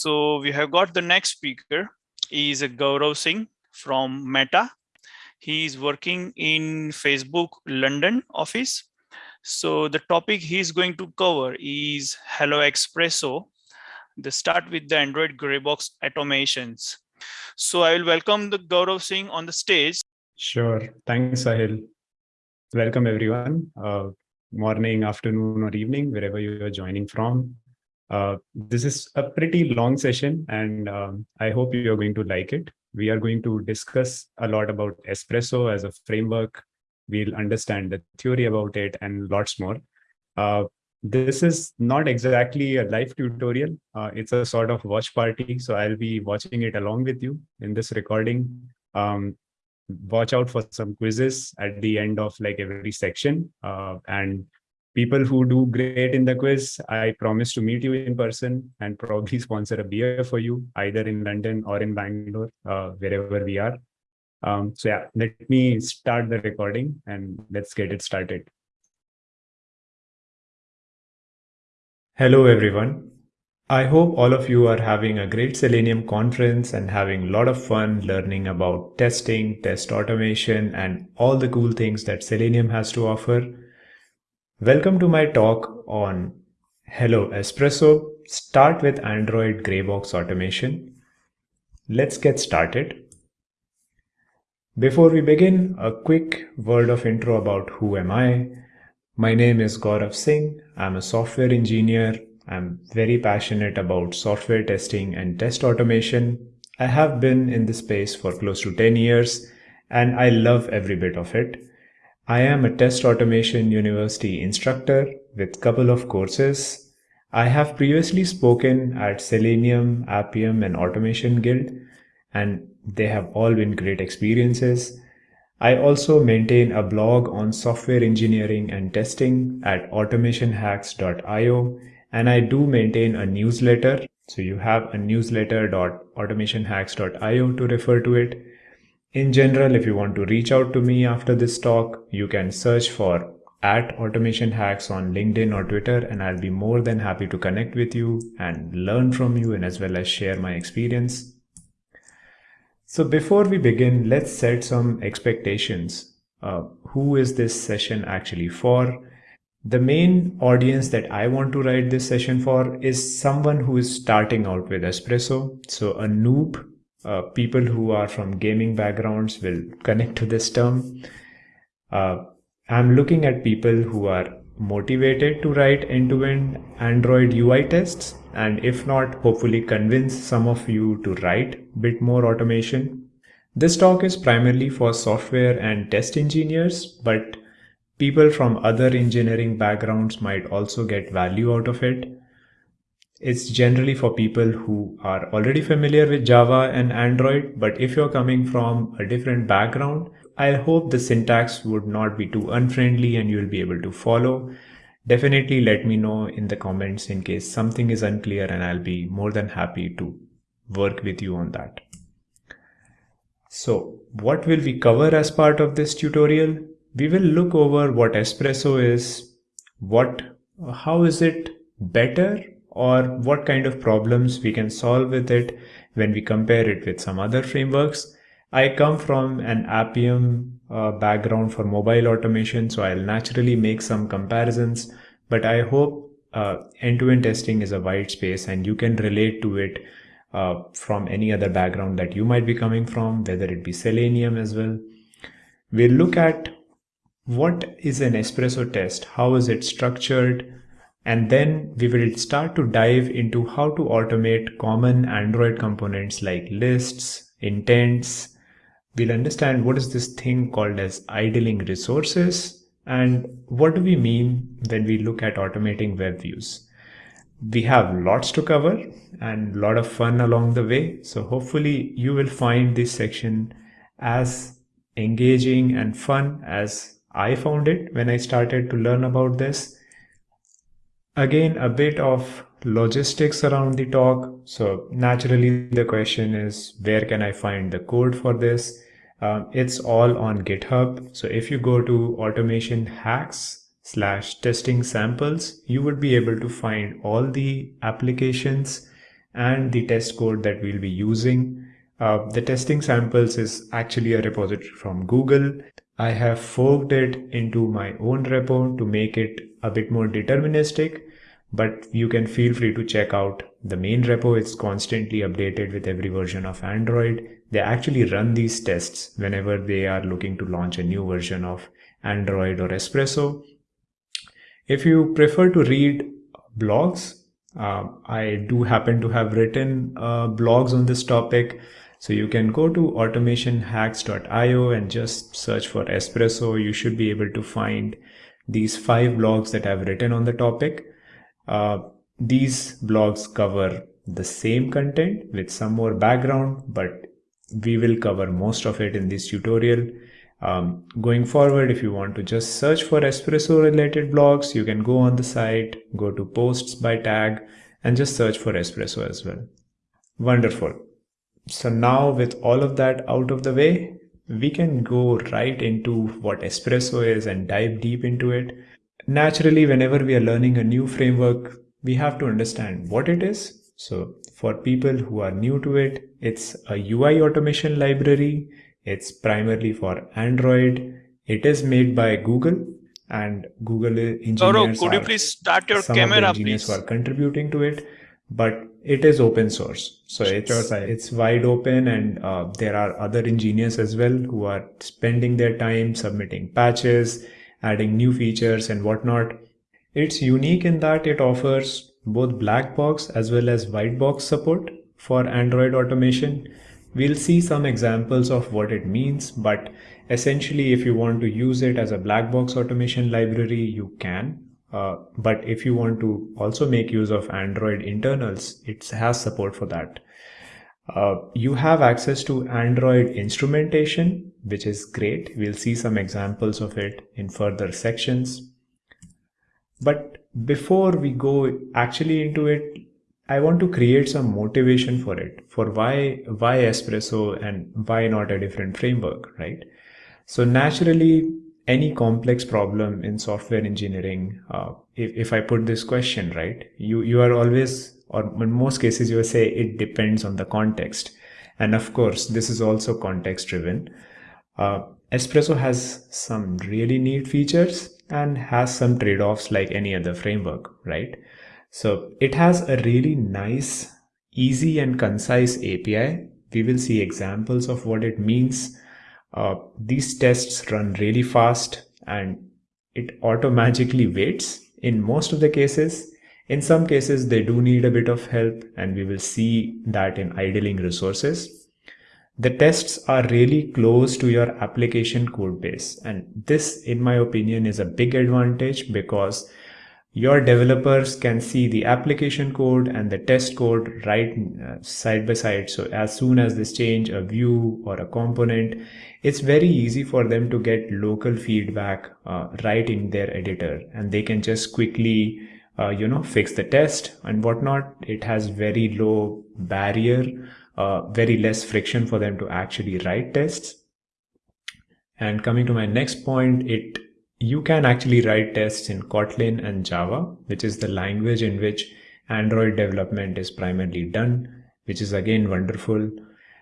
So we have got the next speaker is a Gaurav Singh from Meta. He is working in Facebook London office. So the topic he's going to cover is Hello Espresso. The start with the Android Greybox automations. So I will welcome the Gaurav Singh on the stage. Sure. Thanks, Sahil. Welcome everyone. Uh, morning, afternoon, or evening, wherever you are joining from. Uh, this is a pretty long session and um, I hope you are going to like it. We are going to discuss a lot about Espresso as a framework. We'll understand the theory about it and lots more. Uh, this is not exactly a live tutorial. Uh, it's a sort of watch party. So I'll be watching it along with you in this recording. Um, watch out for some quizzes at the end of like every section. Uh, and people who do great in the quiz, I promise to meet you in person and probably sponsor a beer for you, either in London or in Bangalore, uh, wherever we are. Um, so yeah, let me start the recording and let's get it started. Hello, everyone. I hope all of you are having a great Selenium conference and having a lot of fun learning about testing, test automation, and all the cool things that Selenium has to offer. Welcome to my talk on Hello Espresso, start with Android Greybox automation. Let's get started. Before we begin, a quick word of intro about who am I. My name is Gaurav Singh. I'm a software engineer. I'm very passionate about software testing and test automation. I have been in this space for close to 10 years and I love every bit of it. I am a test automation university instructor with couple of courses. I have previously spoken at Selenium, Appium and Automation Guild and they have all been great experiences. I also maintain a blog on software engineering and testing at automationhacks.io and I do maintain a newsletter. So you have a newsletter.automationhacks.io to refer to it. In general, if you want to reach out to me after this talk, you can search for at automation hacks on LinkedIn or Twitter, and I'll be more than happy to connect with you and learn from you and as well as share my experience. So before we begin, let's set some expectations. Uh, who is this session actually for? The main audience that I want to write this session for is someone who is starting out with Espresso. So a noob uh, people who are from gaming backgrounds will connect to this term. Uh, I'm looking at people who are motivated to write end-to-end -end Android UI tests and if not, hopefully convince some of you to write bit more automation. This talk is primarily for software and test engineers, but people from other engineering backgrounds might also get value out of it. It's generally for people who are already familiar with Java and Android, but if you're coming from a different background, I hope the syntax would not be too unfriendly and you'll be able to follow. Definitely let me know in the comments in case something is unclear and I'll be more than happy to work with you on that. So what will we cover as part of this tutorial? We will look over what Espresso is, what, how is it better or what kind of problems we can solve with it when we compare it with some other frameworks. I come from an Appium uh, background for mobile automation, so I'll naturally make some comparisons, but I hope uh, end-to-end -end testing is a wide space and you can relate to it uh, from any other background that you might be coming from, whether it be Selenium as well. We'll look at what is an espresso test, how is it structured, and then we will start to dive into how to automate common Android components like lists, intents. We'll understand what is this thing called as idling resources and what do we mean when we look at automating web views. We have lots to cover and a lot of fun along the way. So hopefully you will find this section as engaging and fun as I found it when I started to learn about this. Again, a bit of logistics around the talk. So naturally the question is, where can I find the code for this? Um, it's all on GitHub. So if you go to automation hacks slash testing samples, you would be able to find all the applications and the test code that we'll be using. Uh, the testing samples is actually a repository from Google. I have forked it into my own repo to make it a bit more deterministic, but you can feel free to check out the main repo. It's constantly updated with every version of Android. They actually run these tests whenever they are looking to launch a new version of Android or Espresso. If you prefer to read blogs, uh, I do happen to have written uh, blogs on this topic. So you can go to automationhacks.io and just search for espresso. You should be able to find these five blogs that I've written on the topic. Uh, these blogs cover the same content with some more background, but we will cover most of it in this tutorial. Um, going forward, if you want to just search for espresso related blogs, you can go on the site, go to posts by tag and just search for espresso as well. Wonderful. So now with all of that out of the way, we can go right into what espresso is and dive deep into it. Naturally, whenever we are learning a new framework, we have to understand what it is. So for people who are new to it, it's a UI automation library it's primarily for Android. It is made by Google and Google engineers. Gaurav, could you please start your camera, engineers please? who are contributing to it, but it is open source. So it's it's wide open, and uh, there are other engineers as well who are spending their time submitting patches, adding new features and whatnot. It's unique in that it offers both black box as well as white box support for Android automation We'll see some examples of what it means, but essentially if you want to use it as a black box automation library, you can. Uh, but if you want to also make use of Android internals, it has support for that. Uh, you have access to Android instrumentation, which is great. We'll see some examples of it in further sections. But before we go actually into it, I want to create some motivation for it, for why why espresso and why not a different framework, right? So naturally, any complex problem in software engineering, uh, if, if I put this question, right, you, you are always, or in most cases, you will say it depends on the context. And of course, this is also context driven. Uh, Espresso has some really neat features and has some trade-offs like any other framework, right? So it has a really nice, easy and concise API. We will see examples of what it means. Uh, these tests run really fast and it automatically waits in most of the cases. In some cases, they do need a bit of help and we will see that in idling resources. The tests are really close to your application code base. And this, in my opinion, is a big advantage because your developers can see the application code and the test code right uh, side by side. So as soon as they change a view or a component, it's very easy for them to get local feedback uh, right in their editor and they can just quickly uh, you know fix the test and whatnot. It has very low barrier, uh, very less friction for them to actually write tests. And coming to my next point, it you can actually write tests in Kotlin and Java, which is the language in which Android development is primarily done, which is again wonderful.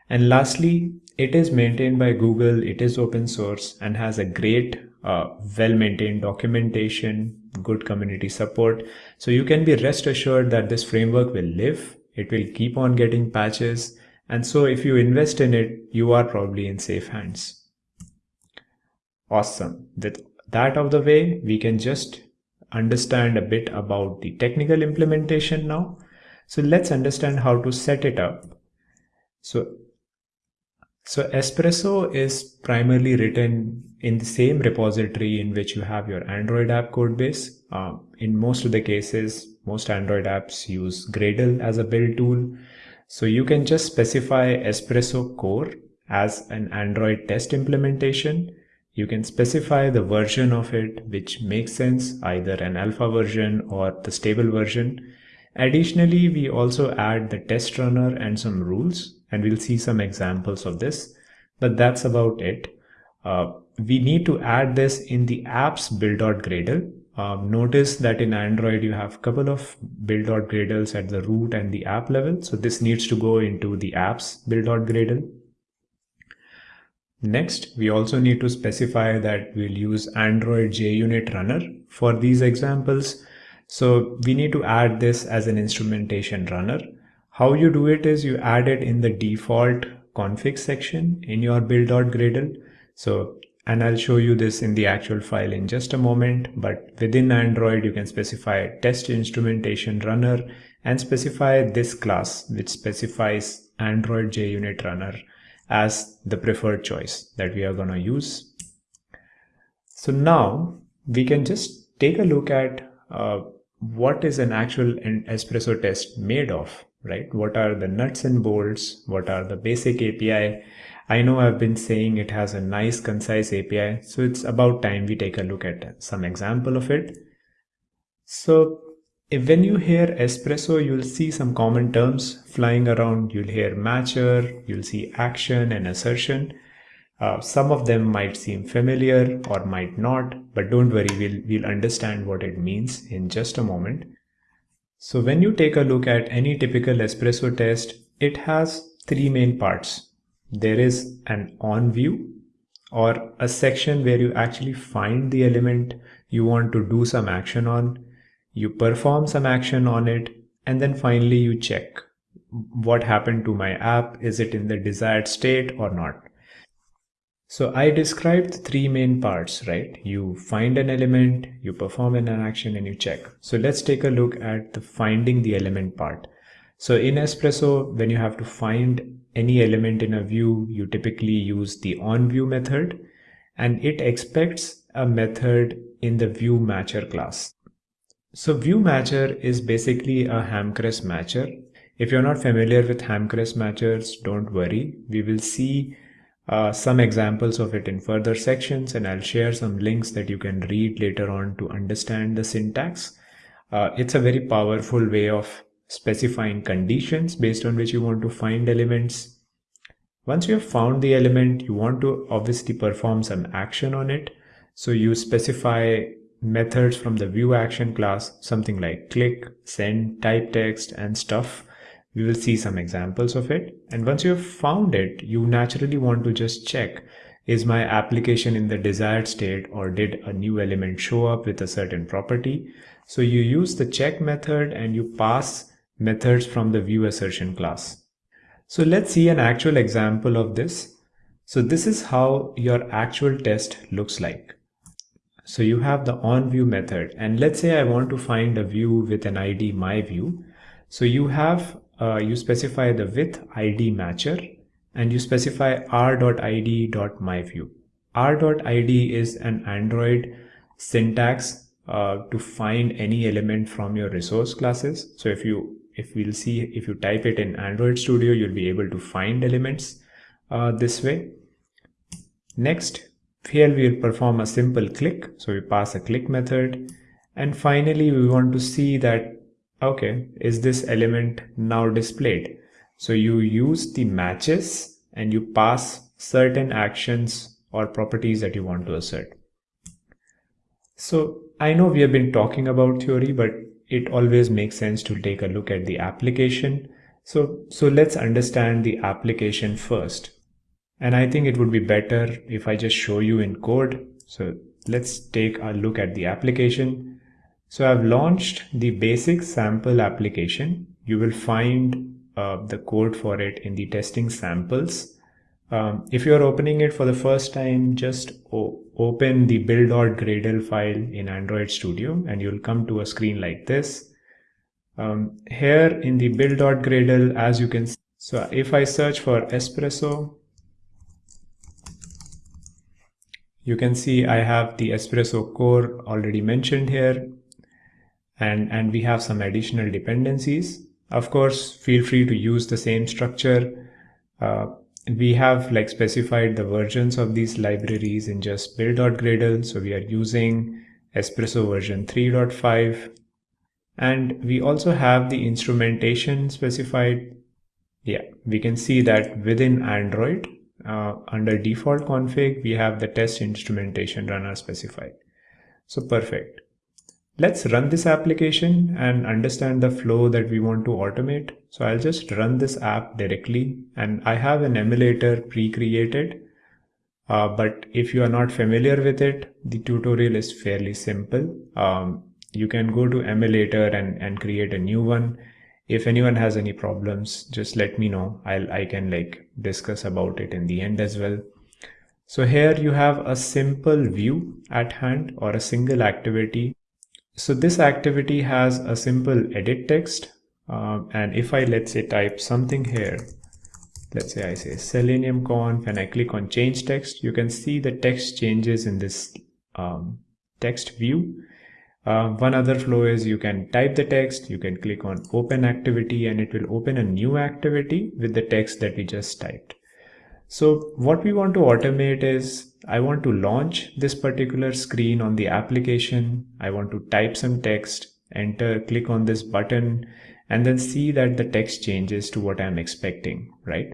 And lastly, it is maintained by Google, it is open source and has a great, uh, well-maintained documentation, good community support. So you can be rest assured that this framework will live, it will keep on getting patches. And so if you invest in it, you are probably in safe hands. Awesome. With that of the way, we can just understand a bit about the technical implementation now. So let's understand how to set it up. So, so Espresso is primarily written in the same repository in which you have your Android app code base. Um, in most of the cases, most Android apps use Gradle as a build tool. So you can just specify Espresso core as an Android test implementation you can specify the version of it which makes sense, either an alpha version or the stable version. Additionally, we also add the test runner and some rules, and we'll see some examples of this, but that's about it. Uh, we need to add this in the apps build.gradle. Um, notice that in Android you have a couple of build.gradles at the root and the app level. So this needs to go into the apps build.gradle. Next, we also need to specify that we'll use Android JUnit runner for these examples. So we need to add this as an instrumentation runner. How you do it is you add it in the default config section in your build.gradle. So and I'll show you this in the actual file in just a moment but within Android you can specify test instrumentation runner and specify this class which specifies Android JUnit runner as the preferred choice that we are going to use. So now we can just take a look at uh, what is an actual espresso test made of, right? What are the nuts and bolts? What are the basic API? I know I've been saying it has a nice concise API, so it's about time we take a look at some example of it. So if when you hear espresso, you'll see some common terms flying around. You'll hear matcher, you'll see action and assertion. Uh, some of them might seem familiar or might not, but don't worry, we'll, we'll understand what it means in just a moment. So when you take a look at any typical espresso test, it has three main parts there is an on view or a section where you actually find the element you want to do some action on, you perform some action on it, and then finally you check what happened to my app, is it in the desired state or not. So I described three main parts, right? You find an element, you perform an action and you check. So let's take a look at the finding the element part. So in Espresso, when you have to find any element in a view, you typically use the onView method and it expects a method in the view matcher class. So view matcher is basically a Hamcrest matcher. If you're not familiar with Hamcrest matchers, don't worry. We will see uh, some examples of it in further sections and I'll share some links that you can read later on to understand the syntax. Uh, it's a very powerful way of specifying conditions based on which you want to find elements. Once you have found the element, you want to obviously perform some action on it. So you specify methods from the view action class, something like click, send, type text and stuff. We will see some examples of it. And once you have found it, you naturally want to just check is my application in the desired state or did a new element show up with a certain property? So you use the check method and you pass methods from the view assertion class. So let's see an actual example of this. So this is how your actual test looks like. So you have the onView method and let's say I want to find a view with an ID myView. So you have, uh, you specify the with ID matcher and you specify r.id.myview. r.id is an Android syntax uh, to find any element from your resource classes. So if you if we'll see if you type it in Android Studio, you'll be able to find elements uh, this way. Next, here we'll perform a simple click. So we pass a click method. And finally, we want to see that, okay, is this element now displayed? So you use the matches and you pass certain actions or properties that you want to assert. So I know we have been talking about theory, but it always makes sense to take a look at the application. So, so let's understand the application first. And I think it would be better if I just show you in code. So let's take a look at the application. So I've launched the basic sample application. You will find uh, the code for it in the testing samples. Um, if you're opening it for the first time, just open the build.gradle file in Android Studio and you'll come to a screen like this. Um, here in the build.gradle, as you can see, so if I search for espresso, you can see I have the espresso core already mentioned here and, and we have some additional dependencies. Of course, feel free to use the same structure. Uh, we have like specified the versions of these libraries in just build.gradle. So we are using Espresso version 3.5 and we also have the instrumentation specified. Yeah, we can see that within Android uh, under default config, we have the test instrumentation runner specified. So perfect. let's run this application and understand the flow that we want to automate. So I'll just run this app directly and I have an emulator pre-created. Uh, but if you are not familiar with it, the tutorial is fairly simple. Um, you can go to emulator and, and create a new one. If anyone has any problems, just let me know. I'll, I can like discuss about it in the end as well. So here you have a simple view at hand or a single activity so this activity has a simple edit text. Um, and if I, let's say, type something here, let's say I say Selenium conf and I click on change text, you can see the text changes in this um, text view. Uh, one other flow is you can type the text, you can click on open activity and it will open a new activity with the text that we just typed. So what we want to automate is I want to launch this particular screen on the application. I want to type some text, enter, click on this button, and then see that the text changes to what I'm expecting, right?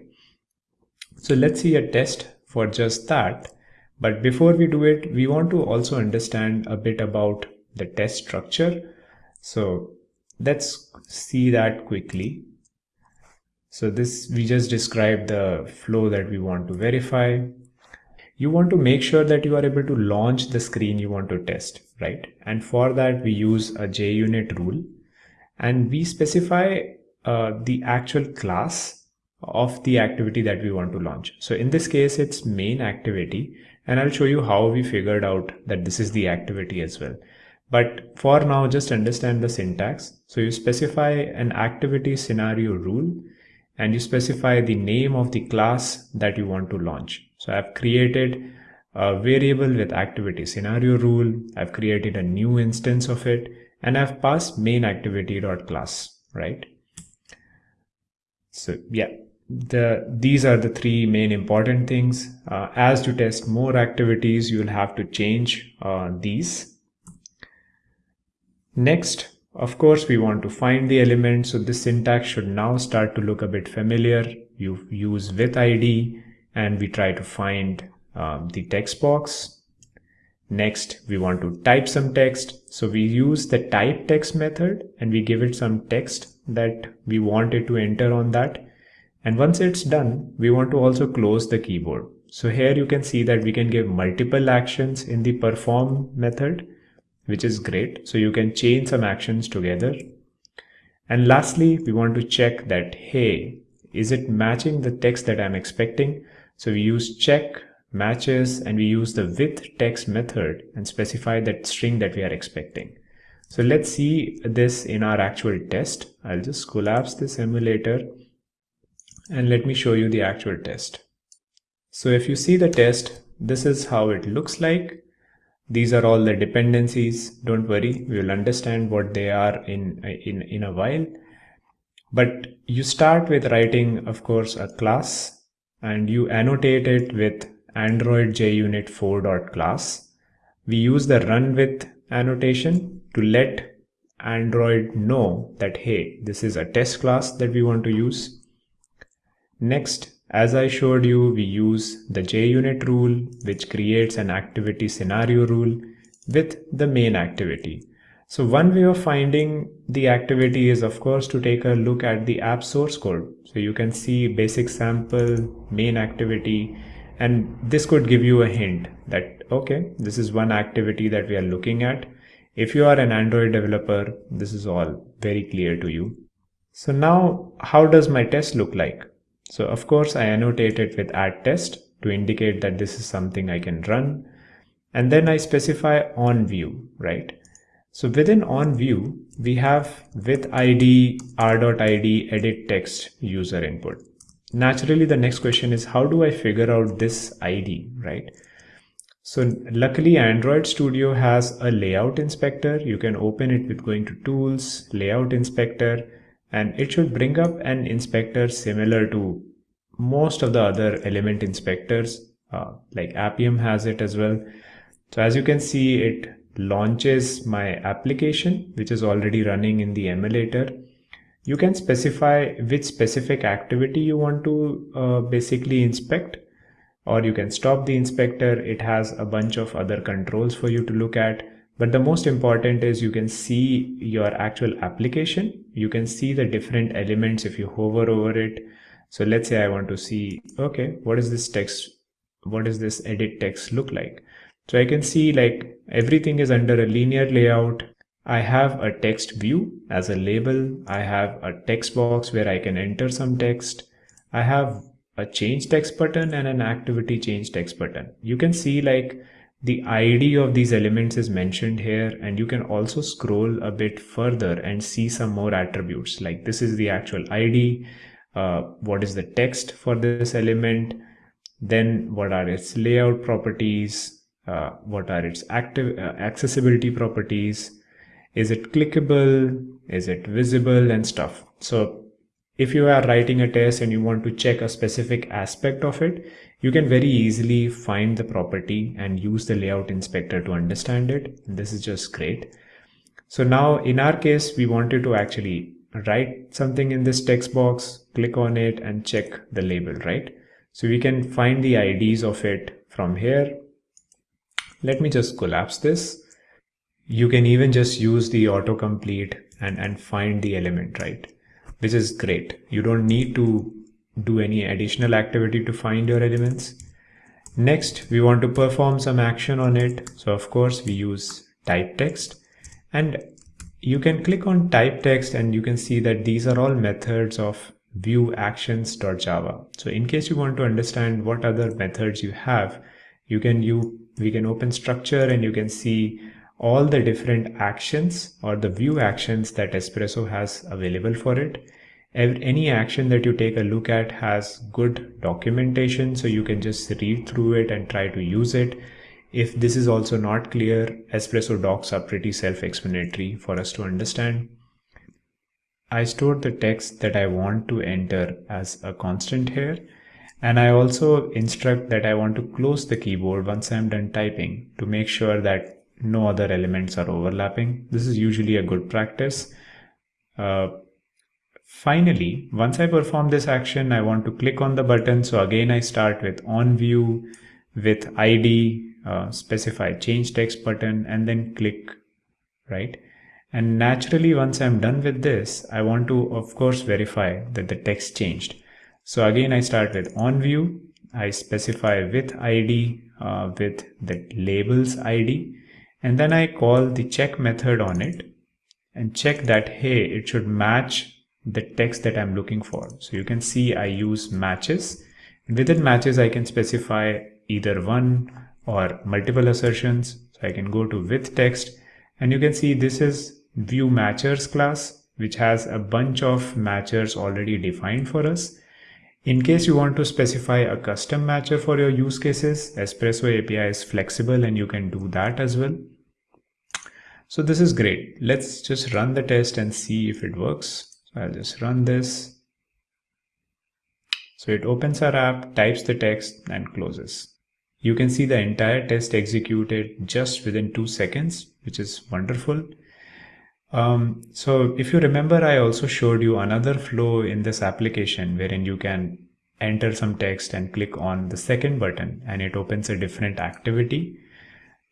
So let's see a test for just that. But before we do it, we want to also understand a bit about the test structure. So let's see that quickly. So this, we just described the flow that we want to verify. You want to make sure that you are able to launch the screen you want to test, right? And for that, we use a JUnit rule and we specify uh, the actual class of the activity that we want to launch. So in this case, it's main activity and I'll show you how we figured out that this is the activity as well. But for now, just understand the syntax. So you specify an activity scenario rule and you specify the name of the class that you want to launch. So I've created a variable with activity scenario rule. I've created a new instance of it and I've passed main activity dot class, right? So yeah, the these are the three main important things. Uh, as you test more activities, you'll have to change uh, these. Next, of course, we want to find the element. So this syntax should now start to look a bit familiar. You use with ID and we try to find um, the text box. Next, we want to type some text. So we use the type text method and we give it some text that we want it to enter on that. And once it's done, we want to also close the keyboard. So here you can see that we can give multiple actions in the perform method which is great. So you can chain some actions together. And lastly, we want to check that, hey, is it matching the text that I'm expecting? So we use check matches and we use the with text method and specify that string that we are expecting. So let's see this in our actual test. I'll just collapse this emulator and let me show you the actual test. So if you see the test, this is how it looks like. These are all the dependencies. Don't worry, we will understand what they are in, in, in a while. But you start with writing, of course, a class and you annotate it with Android JUnit 4.class. We use the run with annotation to let Android know that, hey, this is a test class that we want to use. Next, as I showed you, we use the JUnit rule, which creates an activity scenario rule with the main activity. So one way of finding the activity is of course to take a look at the app source code. So you can see basic sample, main activity, and this could give you a hint that, okay, this is one activity that we are looking at. If you are an Android developer, this is all very clear to you. So now how does my test look like? So of course I annotate it with add test to indicate that this is something I can run. And then I specify on view, right? So within on view, we have with ID r.id edit text user input. Naturally, the next question is how do I figure out this ID, right? So luckily Android Studio has a layout inspector. You can open it with going to tools, layout inspector, and it should bring up an inspector similar to most of the other element inspectors uh, like Appium has it as well. So as you can see, it launches my application, which is already running in the emulator. You can specify which specific activity you want to uh, basically inspect, or you can stop the inspector. It has a bunch of other controls for you to look at. But the most important is you can see your actual application. You can see the different elements if you hover over it. So let's say I want to see, okay, what is this text? What does this edit text look like? So I can see like everything is under a linear layout. I have a text view as a label. I have a text box where I can enter some text. I have a change text button and an activity change text button. You can see like the ID of these elements is mentioned here and you can also scroll a bit further and see some more attributes like this is the actual ID, uh, what is the text for this element, then what are its layout properties, uh, what are its active uh, accessibility properties, is it clickable, is it visible and stuff. So if you are writing a test and you want to check a specific aspect of it, you can very easily find the property and use the layout inspector to understand it. This is just great. So now in our case, we wanted to actually write something in this text box, click on it and check the label, right? So we can find the IDs of it from here let me just collapse this. You can even just use the autocomplete and, and find the element, right? Which is great. You don't need to do any additional activity to find your elements. Next, we want to perform some action on it. So of course we use type text and you can click on type text and you can see that these are all methods of view actions.java. So in case you want to understand what other methods you have, you can you we can open structure and you can see all the different actions or the view actions that Espresso has available for it. Any action that you take a look at has good documentation, so you can just read through it and try to use it. If this is also not clear, Espresso docs are pretty self-explanatory for us to understand. I stored the text that I want to enter as a constant here and I also instruct that I want to close the keyboard once I'm done typing to make sure that no other elements are overlapping. This is usually a good practice. Uh, finally, once I perform this action, I want to click on the button. So again, I start with on view with ID, uh, specify change text button and then click, right? And naturally, once I'm done with this, I want to, of course, verify that the text changed. So again, I start with on view. I specify with ID uh, with the labels ID and then I call the check method on it and check that, hey, it should match the text that I'm looking for. So you can see I use matches. Within matches, I can specify either one or multiple assertions. So I can go to with text and you can see this is view matchers class, which has a bunch of matchers already defined for us. In case you want to specify a custom matcher for your use cases, Espresso API is flexible and you can do that as well. So this is great. Let's just run the test and see if it works. I'll just run this. So it opens our app, types the text and closes. You can see the entire test executed just within two seconds, which is wonderful. Um, so if you remember, I also showed you another flow in this application wherein you can enter some text and click on the second button and it opens a different activity.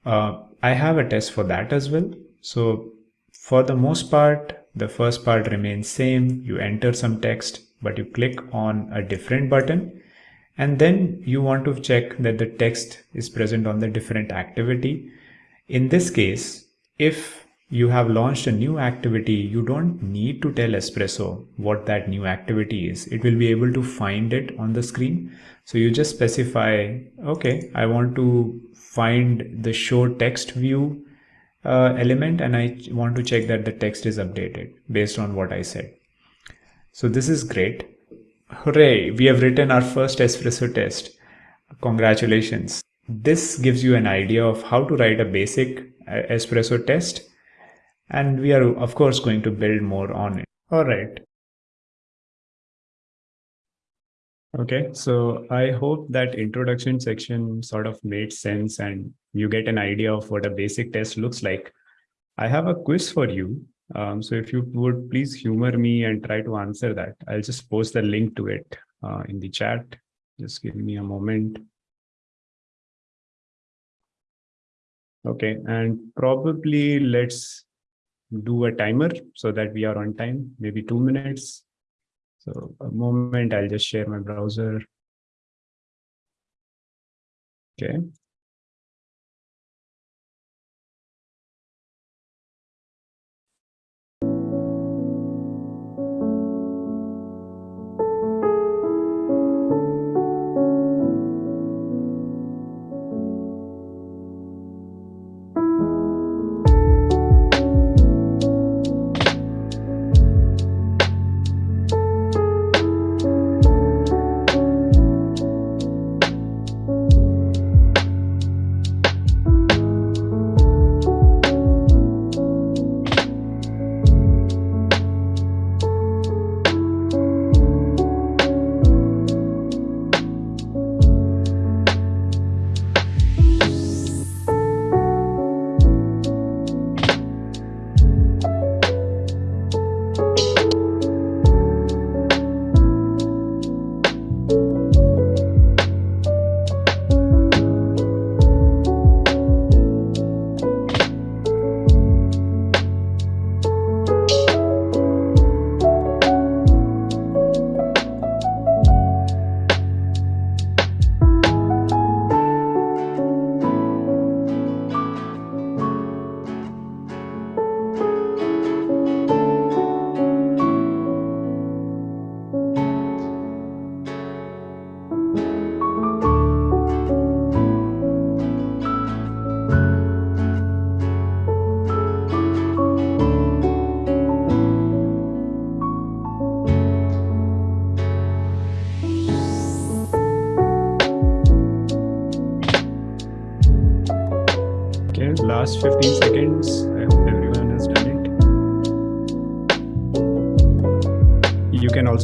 Uh, I have a test for that as well. So for the most part, the first part remains same. You enter some text, but you click on a different button and then you want to check that the text is present on the different activity. In this case, if you have launched a new activity, you don't need to tell Espresso what that new activity is. It will be able to find it on the screen. So you just specify, okay, I want to find the show text view uh, element and I want to check that the text is updated based on what I said. So this is great. Hooray, we have written our first Espresso test. Congratulations. This gives you an idea of how to write a basic uh, Espresso test and we are of course going to build more on it. All Okay, so I hope that introduction section sort of made sense and you get an idea of what a basic test looks like. I have a quiz for you. Um, so if you would please humor me and try to answer that, I'll just post the link to it uh, in the chat. Just give me a moment. Okay, and probably let's do a timer so that we are on time, maybe two minutes. So a moment, I'll just share my browser. Okay.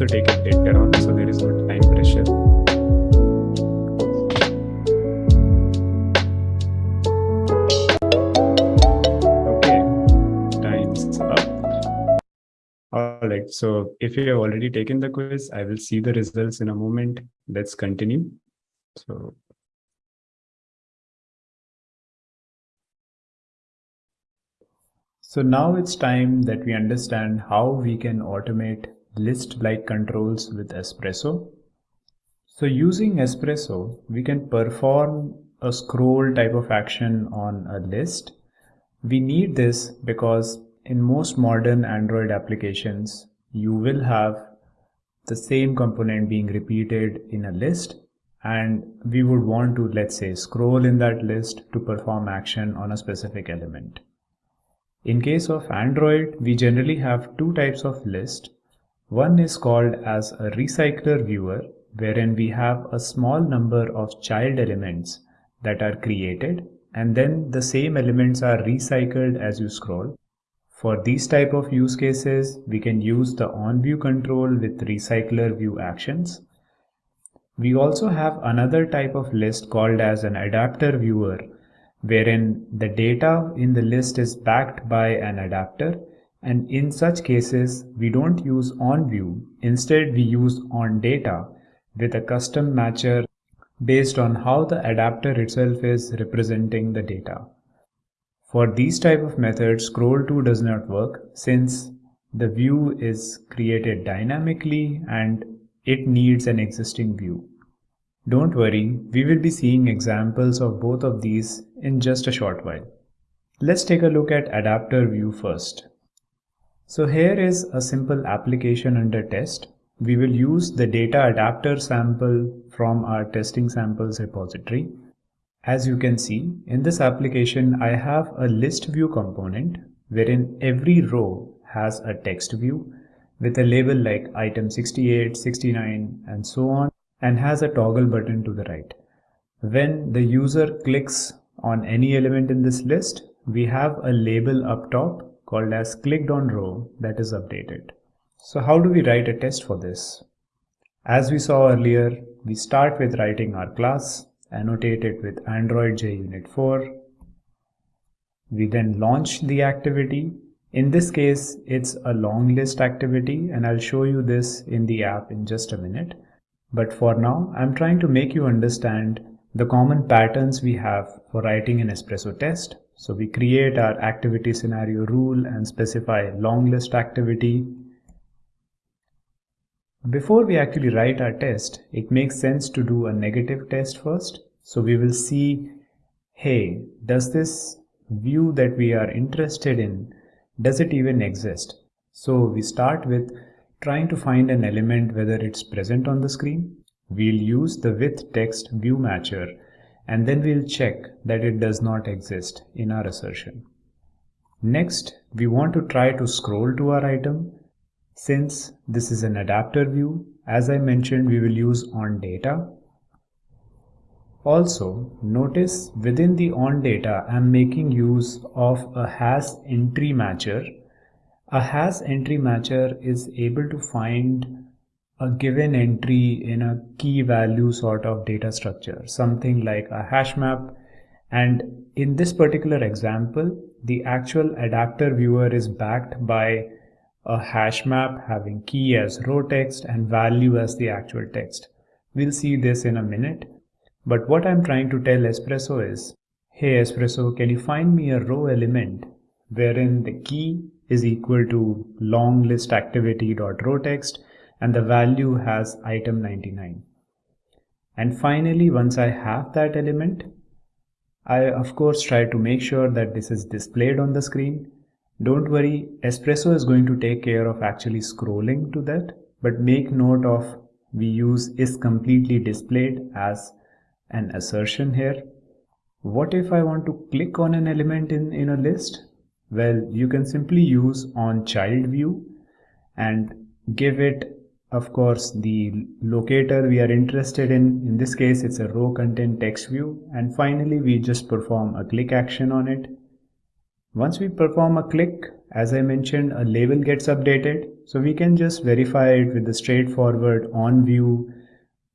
Also take it later on, so there is no time pressure. Okay, time's up. All right, so if you have already taken the quiz, I will see the results in a moment. Let's continue. So So now it's time that we understand how we can automate list-like controls with Espresso. So using Espresso, we can perform a scroll type of action on a list. We need this because in most modern Android applications, you will have the same component being repeated in a list and we would want to, let's say, scroll in that list to perform action on a specific element. In case of Android, we generally have two types of list. One is called as a recycler viewer, wherein we have a small number of child elements that are created and then the same elements are recycled as you scroll. For these type of use cases, we can use the on view control with recycler view actions. We also have another type of list called as an adapter viewer wherein the data in the list is backed by an adapter and in such cases we don't use on view instead we use on data with a custom matcher based on how the adapter itself is representing the data. For these type of methods scroll to does not work since the view is created dynamically and it needs an existing view. Don't worry, we will be seeing examples of both of these in just a short while. Let's take a look at adapter view first. So here is a simple application under test. We will use the data adapter sample from our testing samples repository. As you can see, in this application, I have a list view component wherein every row has a text view with a label like item 68, 69 and so on and has a toggle button to the right. When the user clicks on any element in this list, we have a label up top called as clicked on row that is updated. So how do we write a test for this? As we saw earlier, we start with writing our class, annotate it with Android JUnit 4. We then launch the activity. In this case, it's a long list activity and I'll show you this in the app in just a minute. But for now, I'm trying to make you understand the common patterns we have for writing an espresso test So we create our activity scenario rule and specify long list activity. Before we actually write our test, it makes sense to do a negative test first. So we will see, hey, does this view that we are interested in, does it even exist? So we start with trying to find an element whether it's present on the screen. We'll use the with text view matcher and then we'll check that it does not exist in our assertion. Next, we want to try to scroll to our item. Since this is an adapter view, as I mentioned, we will use on data. Also, notice within the on data, I'm making use of a has entry matcher. A has entry matcher is able to find a given entry in a key value sort of data structure, something like a hash map. And in this particular example, the actual adapter viewer is backed by a hash map having key as row text and value as the actual text. We'll see this in a minute. But what I'm trying to tell Espresso is, hey Espresso, can you find me a row element wherein the key is equal to long list activity dot row text and the value has item 99. And finally, once I have that element, I of course try to make sure that this is displayed on the screen. Don't worry, Espresso is going to take care of actually scrolling to that, but make note of we use is completely displayed as an assertion here. What if I want to click on an element in, in a list? Well, you can simply use on child view and give it of course the locator we are interested in in this case it's a row content text view. And finally we just perform a click action on it. Once we perform a click as I mentioned a label gets updated. So we can just verify it with the straightforward on view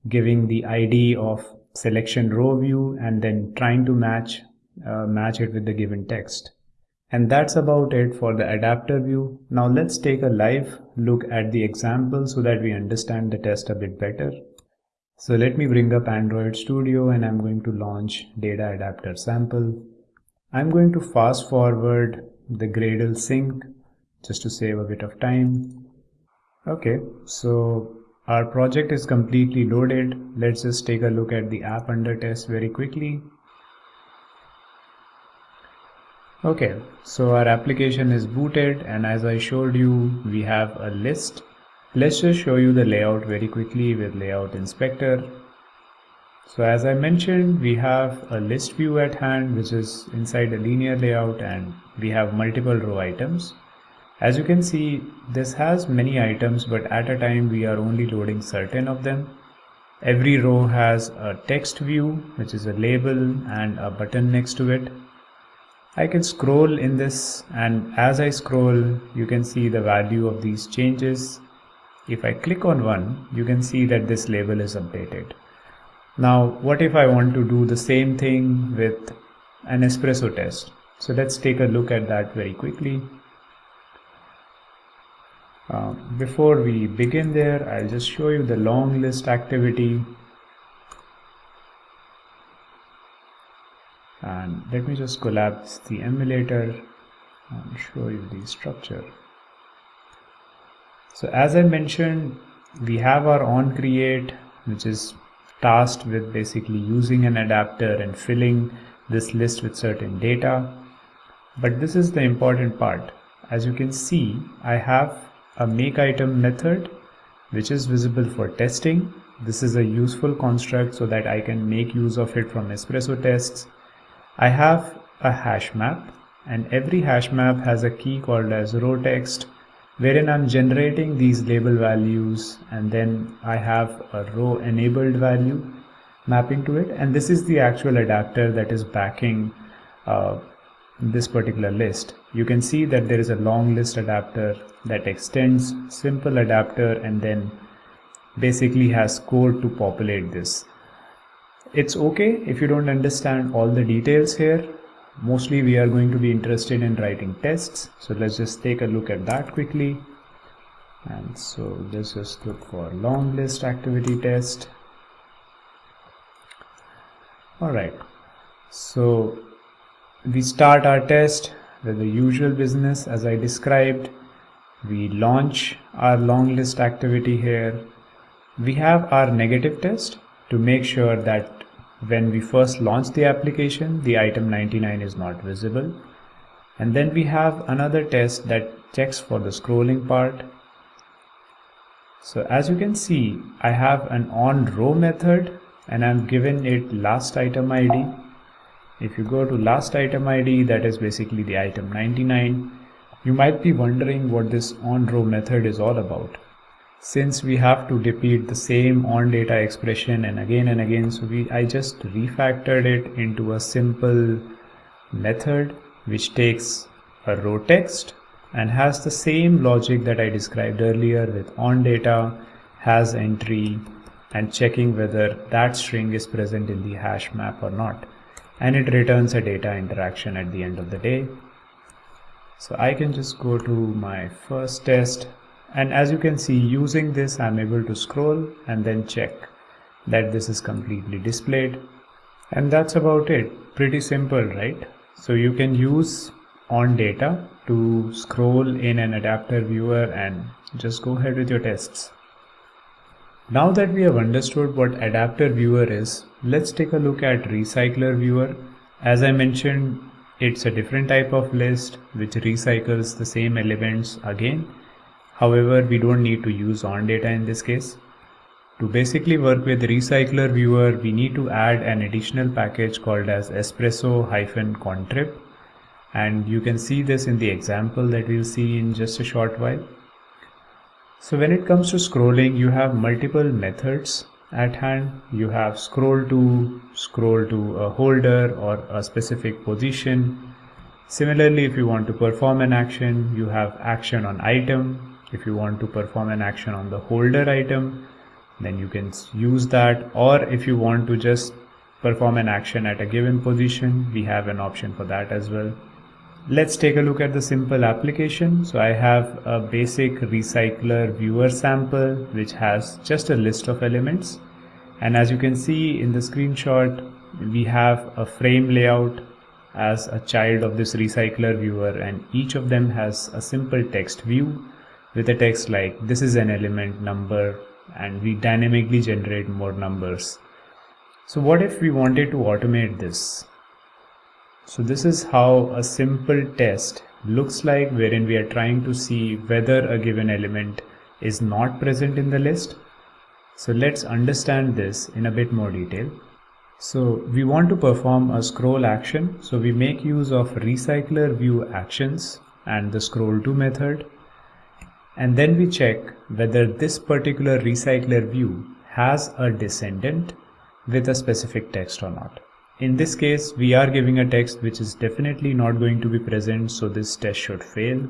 giving the ID of selection row view and then trying to match uh, match it with the given text and that's about it for the adapter view. Now let's take a live look at the example so that we understand the test a bit better. So let me bring up Android Studio and I'm going to launch data adapter sample. I'm going to fast forward the Gradle sync just to save a bit of time. Okay, so our project is completely loaded. Let's just take a look at the app under test very quickly. Okay, so our application is booted and as I showed you, we have a list. Let's just show you the layout very quickly with layout inspector. So as I mentioned, we have a list view at hand, which is inside a linear layout and we have multiple row items. As you can see, this has many items, but at a time we are only loading certain of them. Every row has a text view, which is a label and a button next to it. I can scroll in this and as I scroll you can see the value of these changes. If I click on one you can see that this label is updated. Now what if I want to do the same thing with an espresso test. So let's take a look at that very quickly. Uh, before we begin there I'll just show you the long list activity and let me just collapse the emulator and show you the structure. So as I mentioned we have our on create which is tasked with basically using an adapter and filling this list with certain data. But this is the important part. As you can see I have a make item method which is visible for testing. This is a useful construct so that I can make use of it from espresso tests I have a hash map and every hash map has a key called as row text wherein I'm generating these label values and then I have a row enabled value mapping to it and this is the actual adapter that is backing uh, this particular list. You can see that there is a long list adapter that extends simple adapter and then basically has code to populate this it's okay if you don't understand all the details here. Mostly we are going to be interested in writing tests. So let's just take a look at that quickly. And so let's just look for long list activity test. All right so we start our test with the usual business as I described. We launch our long list activity here. We have our negative test to make sure that when we first launch the application, the item 99 is not visible. And then we have another test that checks for the scrolling part. So as you can see, I have an on row method and I'm given it last item ID if you go to last item ID, that is basically the item 99, you might be wondering what this on row method is all about. Since we have to repeat the same on data expression and again and again, so we I just refactored it into a simple method which takes a row text and has the same logic that I described earlier with on data, has entry and checking whether that string is present in the hash map or not and it returns a data interaction at the end of the day. So I can just go to my first test and as you can see using this I'm able to scroll and then check that this is completely displayed and that's about it pretty simple right so you can use on data to scroll in an adapter viewer and just go ahead with your tests now that we have understood what adapter viewer is, let's take a look at recycler viewer. As I mentioned, it's a different type of list which recycles the same elements again. However, we don't need to use on data in this case. To basically work with recycler viewer, we need to add an additional package called as espresso-contrib. And you can see this in the example that we'll see in just a short while. So when it comes to scrolling, you have multiple methods at hand. You have scroll to, scroll to a holder or a specific position. Similarly, if you want to perform an action, you have action on item. If you want to perform an action on the holder item, then you can use that. Or if you want to just perform an action at a given position, we have an option for that as well. Let's take a look at the simple application. So I have a basic recycler viewer sample which has just a list of elements. And as you can see in the screenshot, we have a frame layout as a child of this recycler viewer and each of them has a simple text view with a text like this is an element number and we dynamically generate more numbers. So what if we wanted to automate this? So this is how a simple test looks like wherein we are trying to see whether a given element is not present in the list. So let's understand this in a bit more detail. So we want to perform a scroll action. So we make use of recycler view actions and the scroll to method. And then we check whether this particular recycler view has a descendant with a specific text or not. In this case, we are giving a text which is definitely not going to be present, so this test should fail.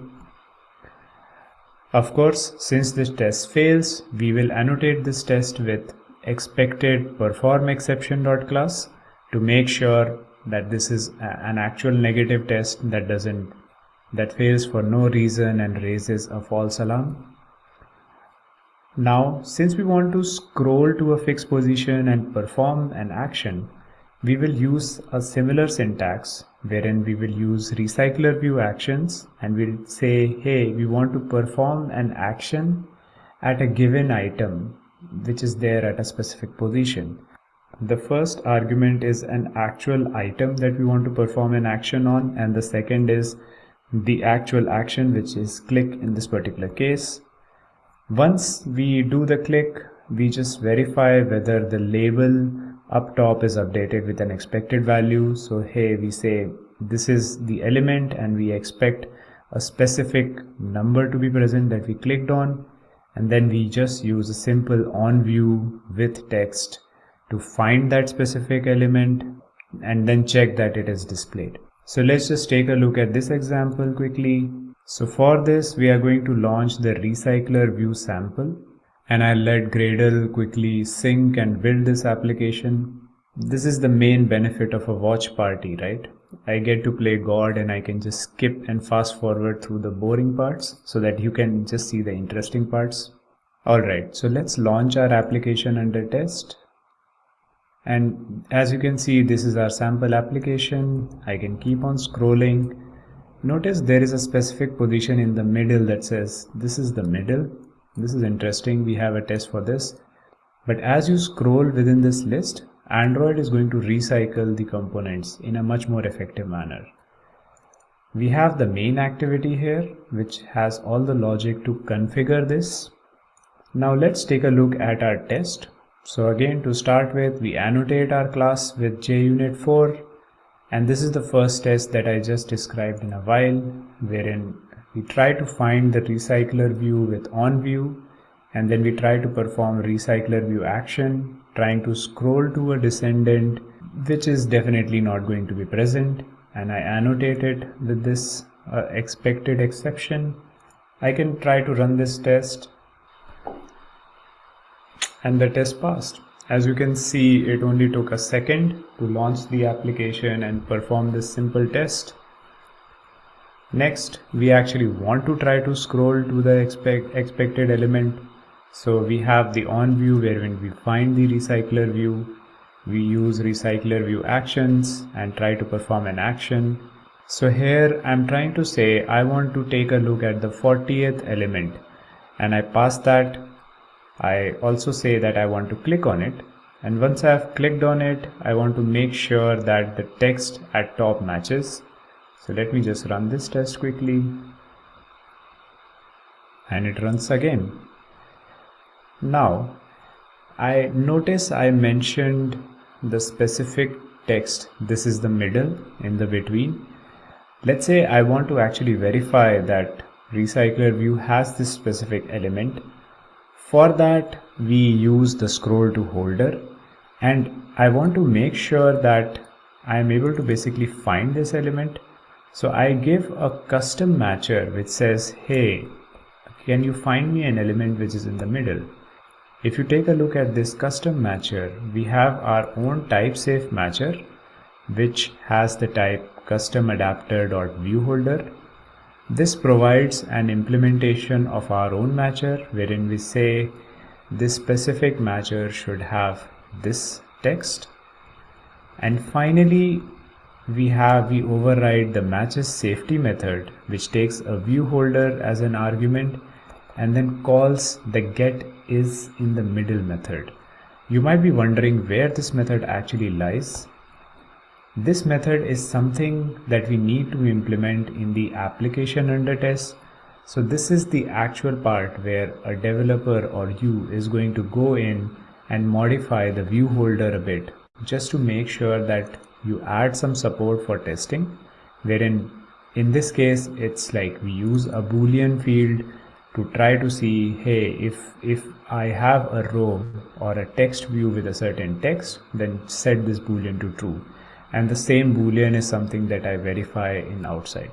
Of course, since this test fails, we will annotate this test with expected perform exception dot class to make sure that this is an actual negative test that doesn't that fails for no reason and raises a false alarm. Now, since we want to scroll to a fixed position and perform an action, we will use a similar syntax wherein we will use recycler view actions and we'll say, hey, we want to perform an action at a given item which is there at a specific position. The first argument is an actual item that we want to perform an action on and the second is the actual action which is click in this particular case. Once we do the click, we just verify whether the label up top is updated with an expected value. So hey we say this is the element and we expect a specific number to be present that we clicked on. And then we just use a simple on view with text to find that specific element and then check that it is displayed so let's just take a look at this example quickly so for this we are going to launch the recycler view sample and I'll let Gradle quickly sync and build this application. This is the main benefit of a watch party, right? I get to play God and I can just skip and fast forward through the boring parts so that you can just see the interesting parts. Alright, so let's launch our application under test. And as you can see, this is our sample application. I can keep on scrolling. Notice there is a specific position in the middle that says this is the middle. This is interesting. We have a test for this. But as you scroll within this list, Android is going to recycle the components in a much more effective manner. We have the main activity here, which has all the logic to configure this. Now let's take a look at our test. So again, to start with, we annotate our class with JUnit4. And this is the first test that I just described in a while, wherein we try to find the recycler view with onView, and then we try to perform recycler view action, trying to scroll to a descendant, which is definitely not going to be present. And I annotate it with this uh, expected exception. I can try to run this test and the test passed. As you can see, it only took a second to launch the application and perform this simple test. Next, we actually want to try to scroll to the expect, expected element. So we have the on view where when we find the recycler view, we use recycler view actions and try to perform an action. So here I'm trying to say I want to take a look at the 40th element and I pass that I also say that I want to click on it. And once I have clicked on it I want to make sure that the text at top matches. So let me just run this test quickly. And it runs again. Now I notice I mentioned the specific text. This is the middle in the between. Let's say I want to actually verify that recycler view has this specific element for that, we use the scroll to holder and I want to make sure that I am able to basically find this element. So I give a custom matcher which says, hey, can you find me an element which is in the middle? If you take a look at this custom matcher, we have our own type safe matcher which has the type custom adapter dot view holder this provides an implementation of our own matcher wherein we say this specific matcher should have this text. And finally, we have we override the matches safely method which takes a view holder as an argument and then calls the get is in the middle method. You might be wondering where this method actually lies. This method is something that we need to implement in the application under test. So this is the actual part where a developer or you is going to go in and modify the view holder a bit just to make sure that you add some support for testing wherein in this case it's like we use a boolean field to try to see hey if if I have a row or a text view with a certain text then set this boolean to true and the same boolean is something that I verify in outside.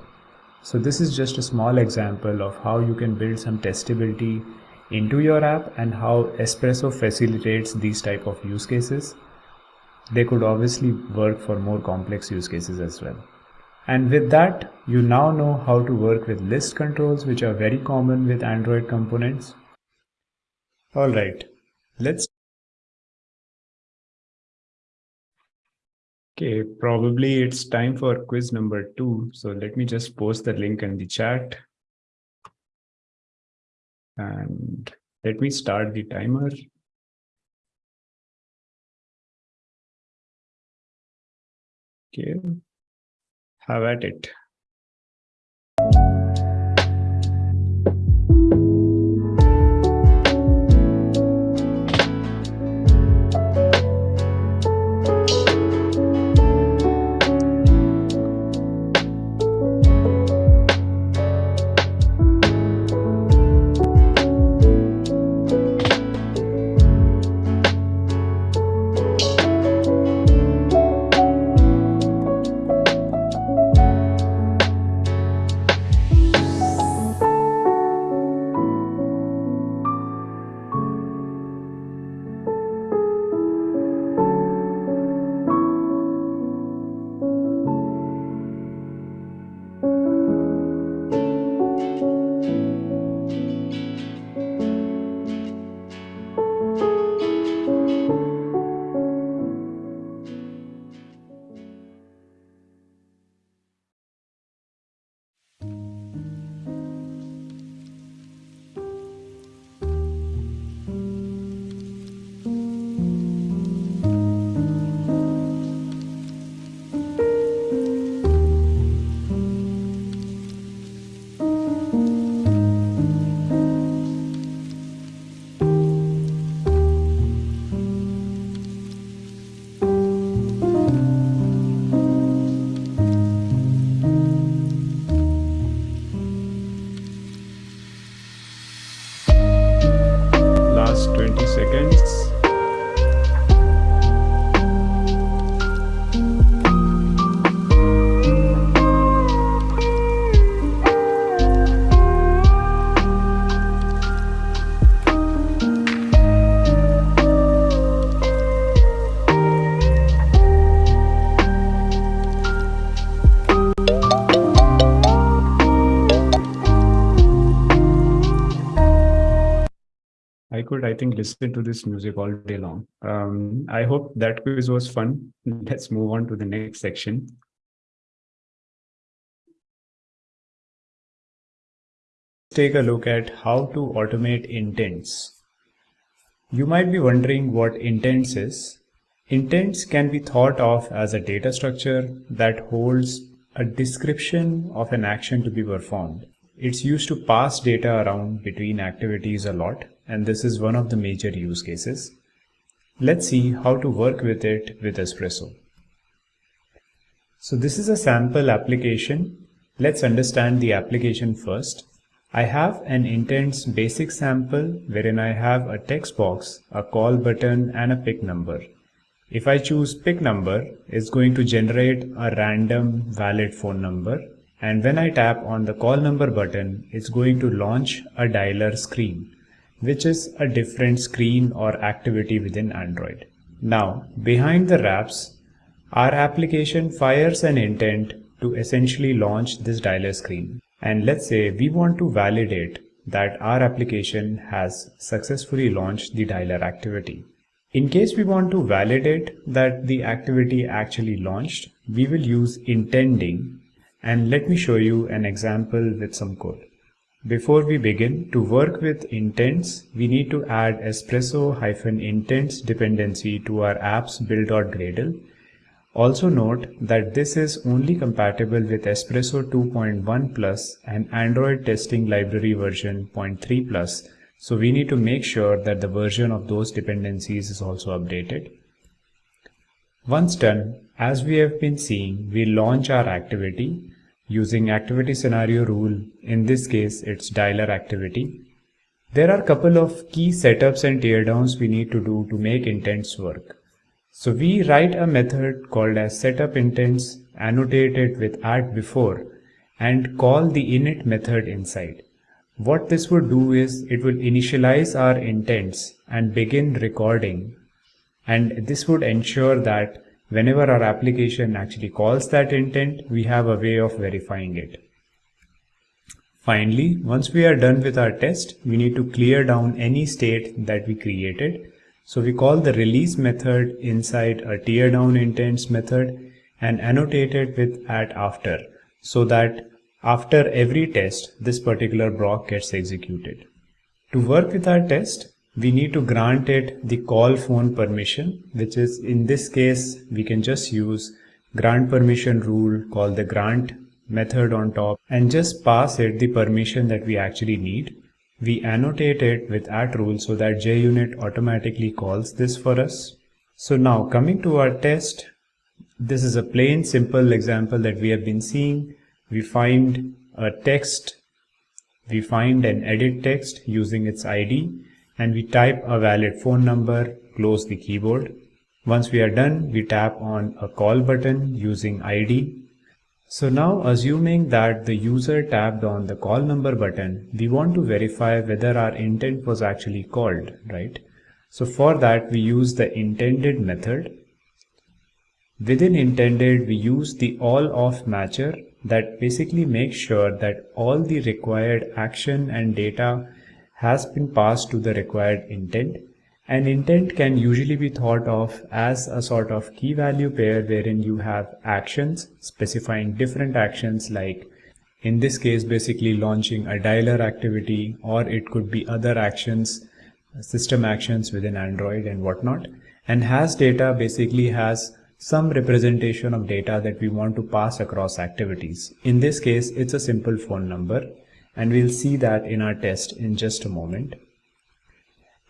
So this is just a small example of how you can build some testability into your app and how Espresso facilitates these type of use cases. They could obviously work for more complex use cases as well. And with that, you now know how to work with list controls, which are very common with Android components. All right, let's Okay, probably it's time for quiz number two. So let me just post the link in the chat. And let me start the timer. Okay, have at it. I think, listen to this music all day long. Um, I hope that quiz was fun. Let's move on to the next section. Take a look at how to automate intents. You might be wondering what intents is. Intents can be thought of as a data structure that holds a description of an action to be performed. It's used to pass data around between activities a lot and this is one of the major use cases. Let's see how to work with it with Espresso. So this is a sample application. Let's understand the application first. I have an intents basic sample wherein I have a text box, a call button and a pick number. If I choose pick number, it's going to generate a random valid phone number. And when I tap on the call number button, it's going to launch a dialer screen which is a different screen or activity within Android. Now, behind the wraps, our application fires an intent to essentially launch this dialer screen. And let's say we want to validate that our application has successfully launched the dialer activity. In case we want to validate that the activity actually launched, we will use intending and let me show you an example with some code. Before we begin, to work with intents, we need to add espresso-intents dependency to our apps build.gradle. Also note that this is only compatible with Espresso 2.1 plus and Android testing library version 0.3 plus. So we need to make sure that the version of those dependencies is also updated. Once done, as we have been seeing, we launch our activity using activity scenario rule. In this case, it's dialer activity. There are a couple of key setups and teardowns we need to do to make intents work. So we write a method called as setup intents, annotate it with at before, and call the init method inside. What this would do is it will initialize our intents and begin recording. And this would ensure that whenever our application actually calls that intent, we have a way of verifying it. Finally, once we are done with our test, we need to clear down any state that we created. So we call the release method inside a tear down intents method and annotate it with at after so that after every test, this particular block gets executed. To work with our test, we need to grant it the call phone permission, which is in this case, we can just use grant permission rule called the grant method on top and just pass it the permission that we actually need. We annotate it with at rule so that JUnit automatically calls this for us. So now coming to our test, this is a plain simple example that we have been seeing. We find a text, we find an edit text using its ID and we type a valid phone number, close the keyboard. Once we are done, we tap on a call button using ID. So now assuming that the user tapped on the call number button, we want to verify whether our intent was actually called, right? So for that, we use the intended method. Within intended, we use the all of matcher that basically makes sure that all the required action and data has been passed to the required intent. An intent can usually be thought of as a sort of key value pair wherein you have actions specifying different actions like in this case basically launching a dialer activity or it could be other actions system actions within Android and whatnot and has data basically has some representation of data that we want to pass across activities. In this case, it's a simple phone number and we'll see that in our test in just a moment.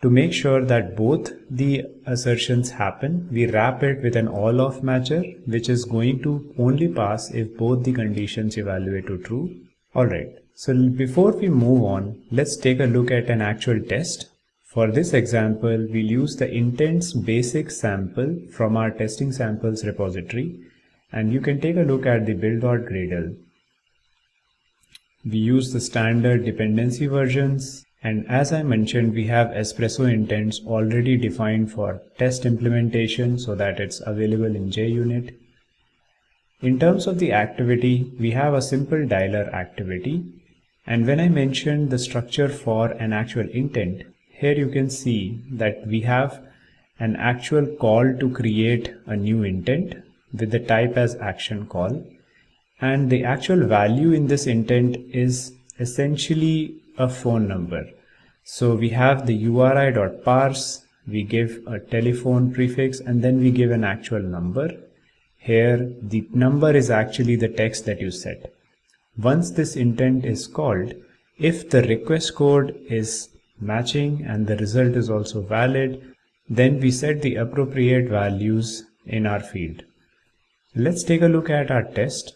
To make sure that both the assertions happen, we wrap it with an all of matcher, which is going to only pass if both the conditions evaluate to true. Alright, so before we move on, let's take a look at an actual test. For this example, we'll use the intents basic sample from our testing samples repository and you can take a look at the build.gradle. We use the standard dependency versions and as I mentioned we have Espresso intents already defined for test implementation so that it's available in JUnit. In terms of the activity, we have a simple dialer activity and when I mentioned the structure for an actual intent, here you can see that we have an actual call to create a new intent with the type as action call and the actual value in this intent is essentially a phone number so we have the uri.parse we give a telephone prefix and then we give an actual number here the number is actually the text that you set once this intent is called if the request code is matching and the result is also valid, then we set the appropriate values in our field. Let's take a look at our test.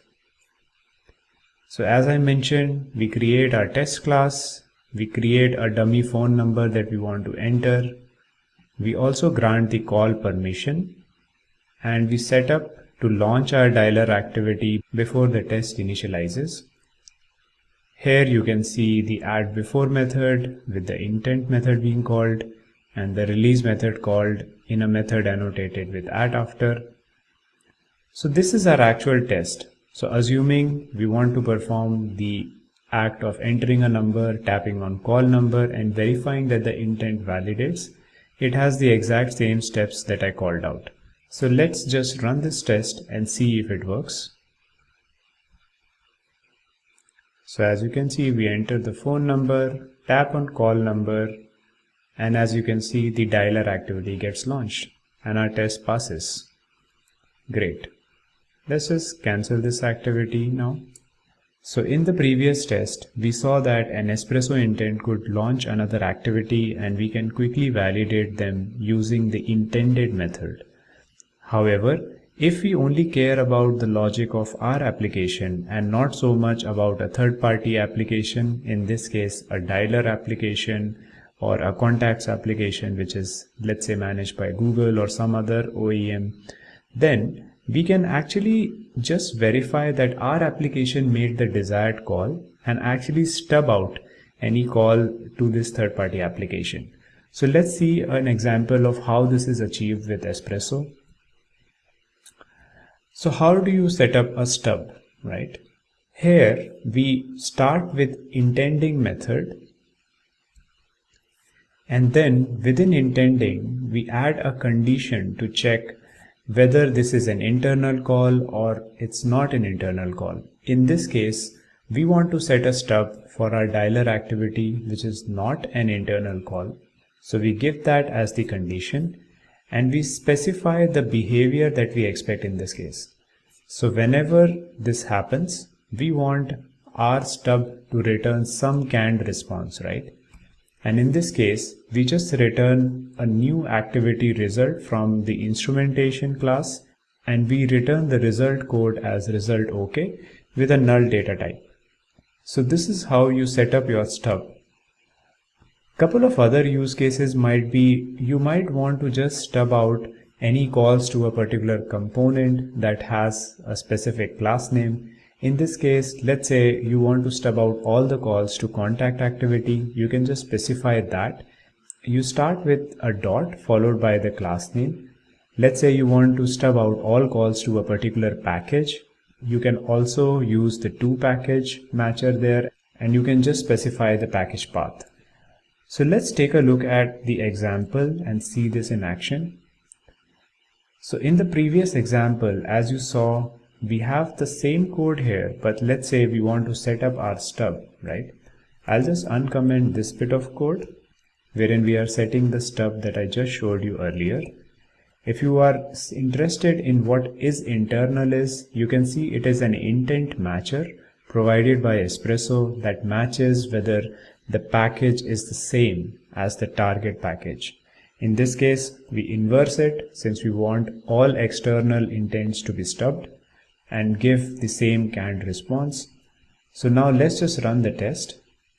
So as I mentioned, we create our test class, we create a dummy phone number that we want to enter. We also grant the call permission and we set up to launch our dialer activity before the test initializes. Here you can see the at before method with the intent method being called and the release method called in a method annotated with at after. So this is our actual test. So assuming we want to perform the act of entering a number, tapping on call number and verifying that the intent validates, it has the exact same steps that I called out. So let's just run this test and see if it works. So as you can see, we enter the phone number, tap on call number, and as you can see, the dialer activity gets launched and our test passes. Great. Let's just cancel this activity now. So in the previous test, we saw that an espresso intent could launch another activity and we can quickly validate them using the intended method. However, if we only care about the logic of our application and not so much about a third-party application, in this case a dialer application or a contacts application which is let's say managed by Google or some other OEM, then we can actually just verify that our application made the desired call and actually stub out any call to this third-party application. So let's see an example of how this is achieved with Espresso. So how do you set up a stub, right? Here we start with intending method and then within intending we add a condition to check whether this is an internal call or it's not an internal call. In this case, we want to set a stub for our dialer activity which is not an internal call. So we give that as the condition and we specify the behavior that we expect in this case. So whenever this happens, we want our stub to return some canned response, right? And in this case, we just return a new activity result from the instrumentation class and we return the result code as result OK with a null data type. So this is how you set up your stub. Couple of other use cases might be you might want to just stub out any calls to a particular component that has a specific class name. In this case, let's say you want to stub out all the calls to contact activity. You can just specify that. You start with a dot followed by the class name. Let's say you want to stub out all calls to a particular package. You can also use the to package matcher there and you can just specify the package path. So let's take a look at the example and see this in action. So in the previous example, as you saw, we have the same code here, but let's say we want to set up our stub, right? I'll just uncomment this bit of code wherein we are setting the stub that I just showed you earlier. If you are interested in what is internal is, you can see it is an intent matcher provided by Espresso that matches whether the package is the same as the target package. In this case, we inverse it since we want all external intents to be stubbed and give the same canned response. So now let's just run the test.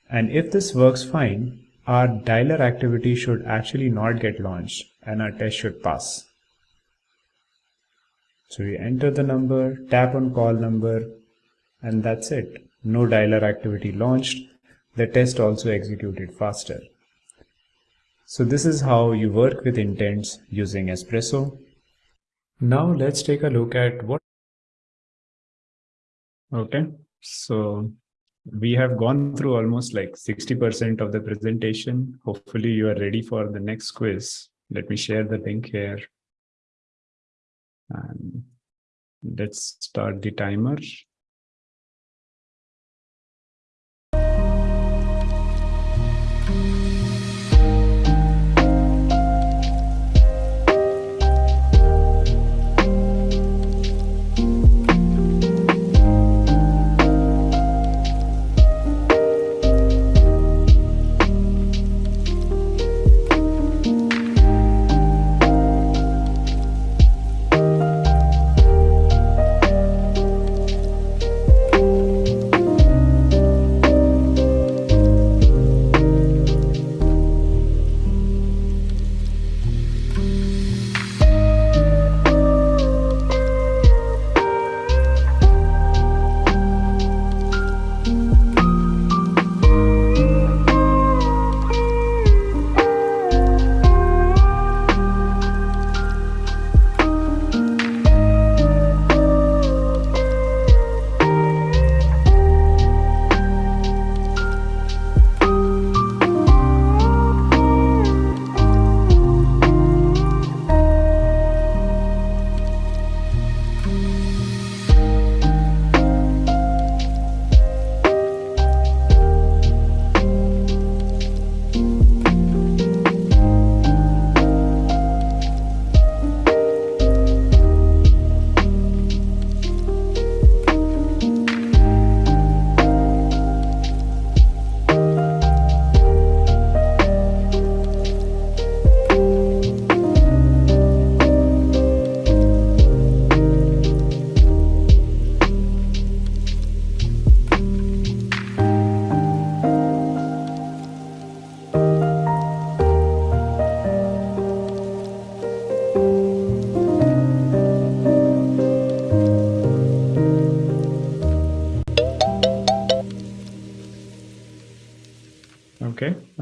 And if this works fine, our dialer activity should actually not get launched and our test should pass. So we enter the number, tap on call number, and that's it. No dialer activity launched. The test also executed faster. So this is how you work with intents using Espresso. Now let's take a look at what. Okay, so we have gone through almost like 60% of the presentation. Hopefully you are ready for the next quiz. Let me share the link here. And let's start the timer.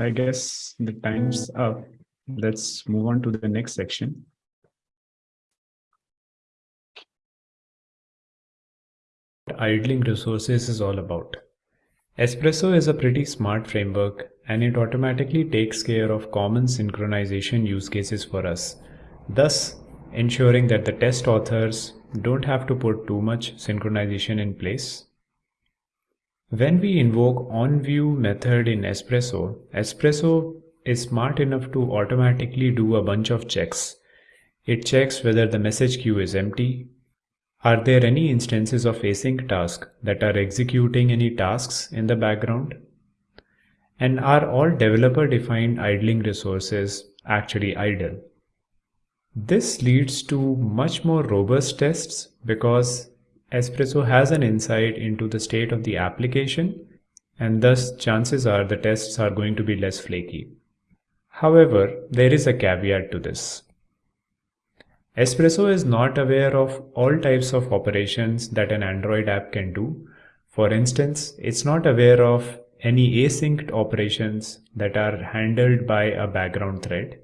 I guess the time's up. Let's move on to the next section. Idling resources is all about. Espresso is a pretty smart framework and it automatically takes care of common synchronization use cases for us, thus ensuring that the test authors don't have to put too much synchronization in place when we invoke onView method in Espresso, Espresso is smart enough to automatically do a bunch of checks. It checks whether the message queue is empty. Are there any instances of async task that are executing any tasks in the background? And are all developer defined idling resources actually idle? This leads to much more robust tests because Espresso has an insight into the state of the application and thus chances are the tests are going to be less flaky. However, there is a caveat to this. Espresso is not aware of all types of operations that an Android app can do. For instance, it's not aware of any async operations that are handled by a background thread.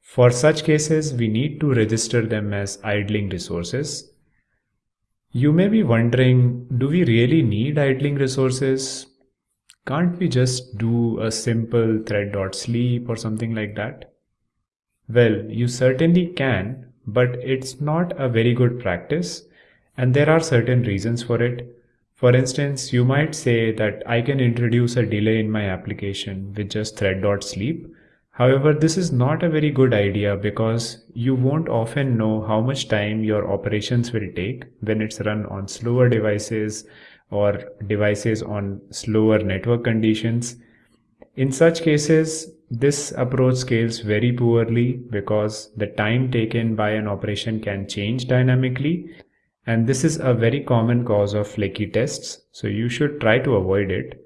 For such cases, we need to register them as idling resources you may be wondering, do we really need idling resources? Can't we just do a simple thread.sleep or something like that? Well, you certainly can, but it's not a very good practice and there are certain reasons for it. For instance, you might say that I can introduce a delay in my application with just thread.sleep However, this is not a very good idea because you won't often know how much time your operations will take when it's run on slower devices or devices on slower network conditions. In such cases, this approach scales very poorly because the time taken by an operation can change dynamically and this is a very common cause of flaky tests so you should try to avoid it.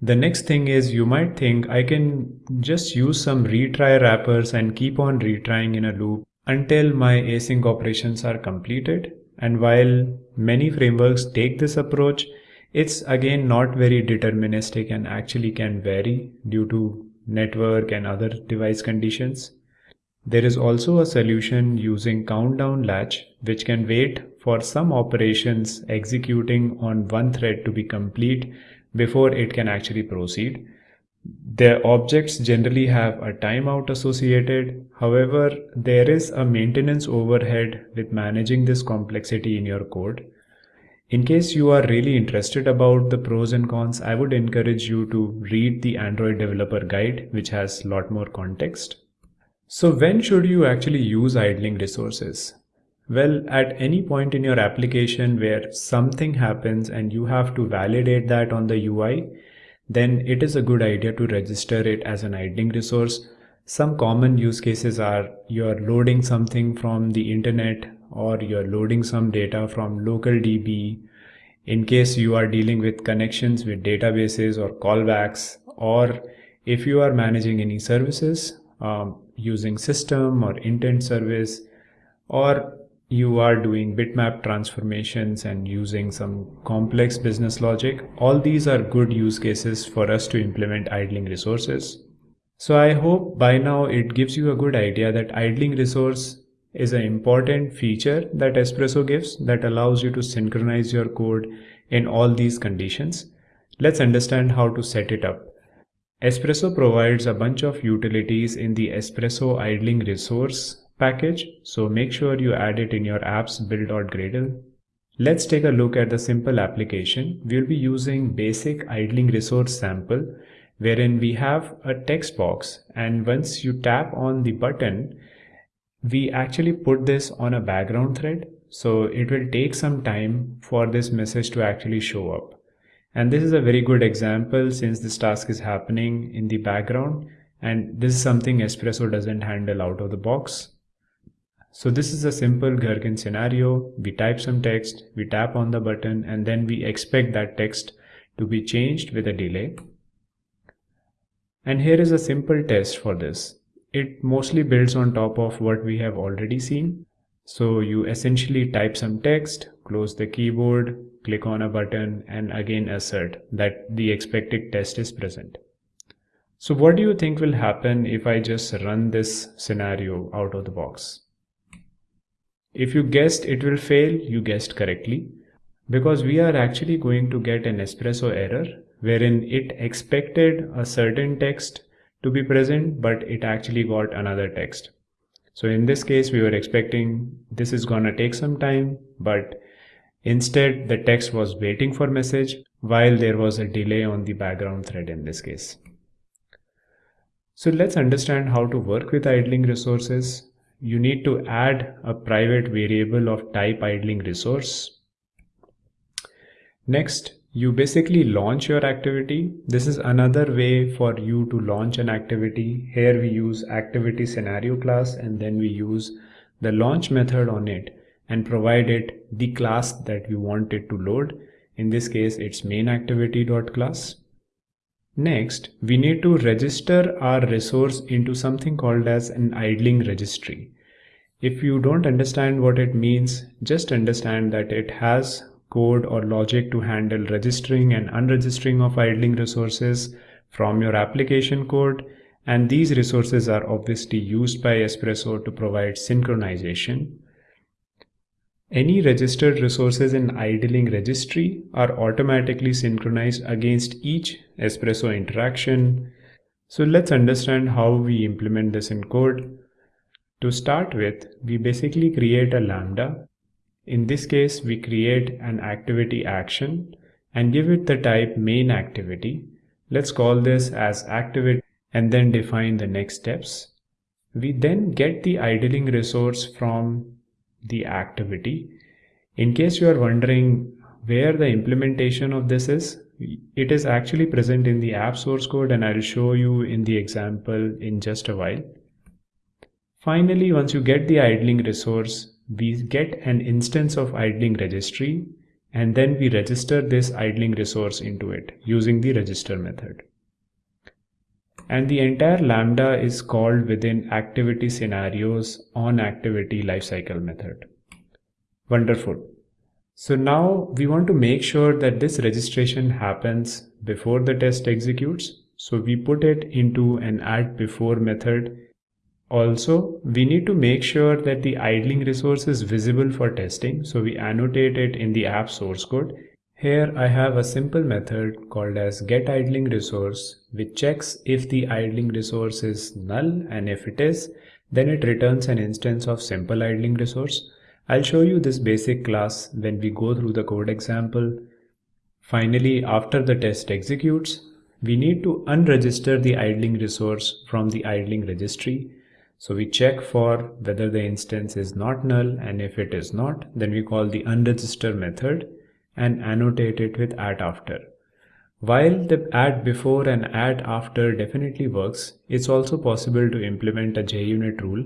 The next thing is you might think I can just use some retry wrappers and keep on retrying in a loop until my async operations are completed. And while many frameworks take this approach, it's again not very deterministic and actually can vary due to network and other device conditions. There is also a solution using countdown latch which can wait for some operations executing on one thread to be complete before it can actually proceed. The objects generally have a timeout associated. However, there is a maintenance overhead with managing this complexity in your code. In case you are really interested about the pros and cons, I would encourage you to read the Android developer guide, which has a lot more context. So when should you actually use idling resources? Well, at any point in your application where something happens and you have to validate that on the UI, then it is a good idea to register it as an idling resource. Some common use cases are you're loading something from the internet or you're loading some data from local DB in case you are dealing with connections with databases or callbacks or if you are managing any services um, using system or intent service or you are doing bitmap transformations and using some complex business logic, all these are good use cases for us to implement idling resources. So I hope by now it gives you a good idea that idling resource is an important feature that Espresso gives that allows you to synchronize your code in all these conditions. Let's understand how to set it up. Espresso provides a bunch of utilities in the Espresso idling resource package, so make sure you add it in your apps build.gradle. Let's take a look at the simple application. We'll be using basic idling resource sample wherein we have a text box and once you tap on the button, we actually put this on a background thread. So it will take some time for this message to actually show up. And this is a very good example since this task is happening in the background and this is something Espresso doesn't handle out of the box. So this is a simple Gherkin scenario. We type some text, we tap on the button and then we expect that text to be changed with a delay. And here is a simple test for this. It mostly builds on top of what we have already seen. So you essentially type some text, close the keyboard, click on a button and again assert that the expected test is present. So what do you think will happen if I just run this scenario out of the box? If you guessed it will fail, you guessed correctly because we are actually going to get an espresso error wherein it expected a certain text to be present but it actually got another text. So in this case we were expecting this is gonna take some time but Instead, the text was waiting for message while there was a delay on the background thread in this case. So let's understand how to work with idling resources. You need to add a private variable of type idling resource. Next, you basically launch your activity. This is another way for you to launch an activity. Here we use activity scenario class and then we use the launch method on it and provide it the class that we want it to load. In this case, it's main activity.class. Next, we need to register our resource into something called as an idling registry. If you don't understand what it means, just understand that it has code or logic to handle registering and unregistering of idling resources from your application code. And these resources are obviously used by Espresso to provide synchronization. Any registered resources in idling registry are automatically synchronized against each Espresso interaction. So let's understand how we implement this in code. To start with, we basically create a Lambda. In this case, we create an activity action and give it the type main activity. Let's call this as activity and then define the next steps. We then get the idling resource from the activity. In case you are wondering where the implementation of this is, it is actually present in the app source code and I'll show you in the example in just a while. Finally, once you get the idling resource, we get an instance of idling registry. and then we register this idling resource into it using the register method. And the entire Lambda is called within activity scenarios on activity lifecycle method. Wonderful. So now we want to make sure that this registration happens before the test executes. So we put it into an at before method also, we need to make sure that the idling resource is visible for testing, so we annotate it in the app source code. Here I have a simple method called as getIdlingResource which checks if the idling resource is null and if it is, then it returns an instance of simple idling resource. I'll show you this basic class when we go through the code example. Finally, after the test executes, we need to unregister the idling resource from the idling registry so we check for whether the instance is not null and if it is not, then we call the unregister method and annotate it with at after. While the at before and at after definitely works, it's also possible to implement a JUnit rule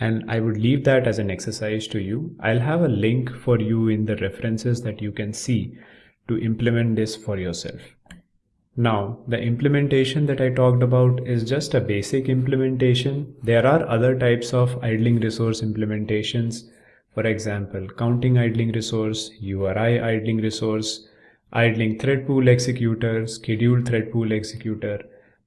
and I would leave that as an exercise to you. I'll have a link for you in the references that you can see to implement this for yourself. Now, the implementation that I talked about is just a basic implementation. There are other types of idling resource implementations. For example, counting idling resource, URI idling resource, idling thread pool executor, scheduled thread pool executor.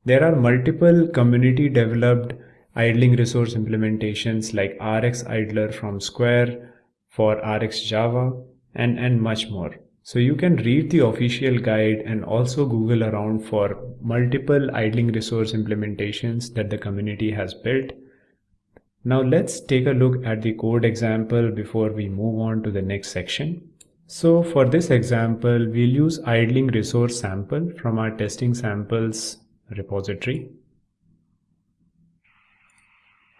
There are multiple community developed idling resource implementations like RxIdler from Square for RxJava and, and much more. So you can read the official guide and also Google around for multiple idling resource implementations that the community has built. Now let's take a look at the code example before we move on to the next section. So for this example, we'll use idling resource sample from our testing samples repository.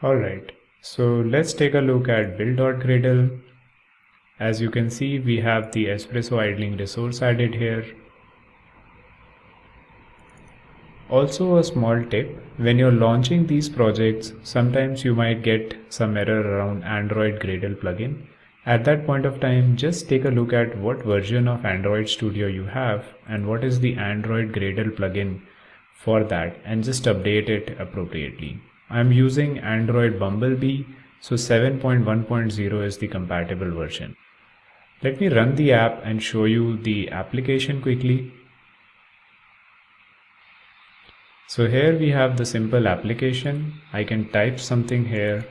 Alright, so let's take a look at build.gradle as you can see, we have the Espresso idling resource added here. Also a small tip, when you're launching these projects, sometimes you might get some error around Android Gradle plugin. At that point of time, just take a look at what version of Android Studio you have and what is the Android Gradle plugin for that and just update it appropriately. I'm using Android Bumblebee, so 7.1.0 is the compatible version. Let me run the app and show you the application quickly. So here we have the simple application. I can type something here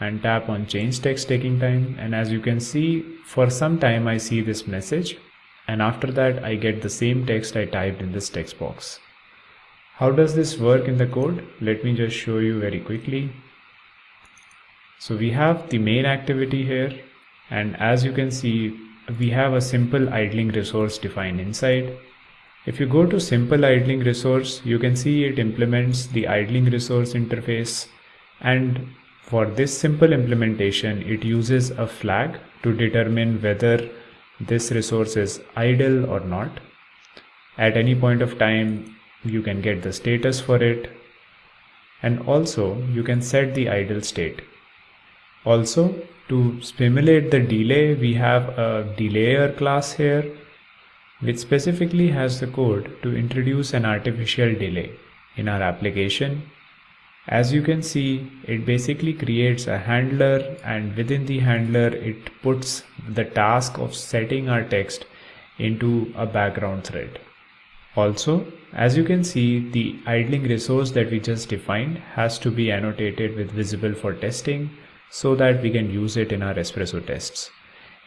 and tap on change text taking time and as you can see for some time I see this message and after that I get the same text I typed in this text box. How does this work in the code? Let me just show you very quickly. So we have the main activity here and as you can see we have a simple idling resource defined inside if you go to simple idling resource you can see it implements the idling resource interface. And for this simple implementation it uses a flag to determine whether this resource is idle or not. At any point of time you can get the status for it. And also you can set the idle state. Also to simulate the delay, we have a delayer class here, which specifically has the code to introduce an artificial delay in our application. As you can see, it basically creates a handler and within the handler, it puts the task of setting our text into a background thread. Also, as you can see, the idling resource that we just defined has to be annotated with visible for testing so that we can use it in our espresso tests.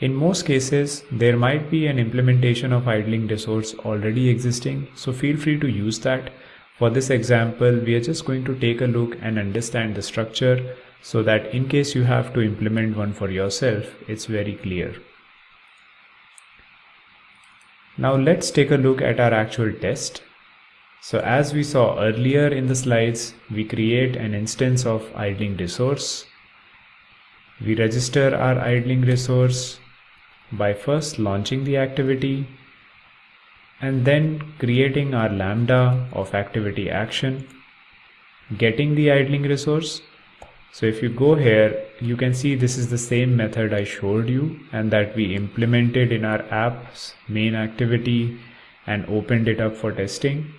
In most cases, there might be an implementation of idling resource already existing, so feel free to use that. For this example, we are just going to take a look and understand the structure so that in case you have to implement one for yourself, it's very clear. Now let's take a look at our actual test. So as we saw earlier in the slides, we create an instance of idling resource we register our idling resource by first launching the activity and then creating our lambda of activity action, getting the idling resource. So if you go here, you can see this is the same method I showed you and that we implemented in our app's main activity and opened it up for testing.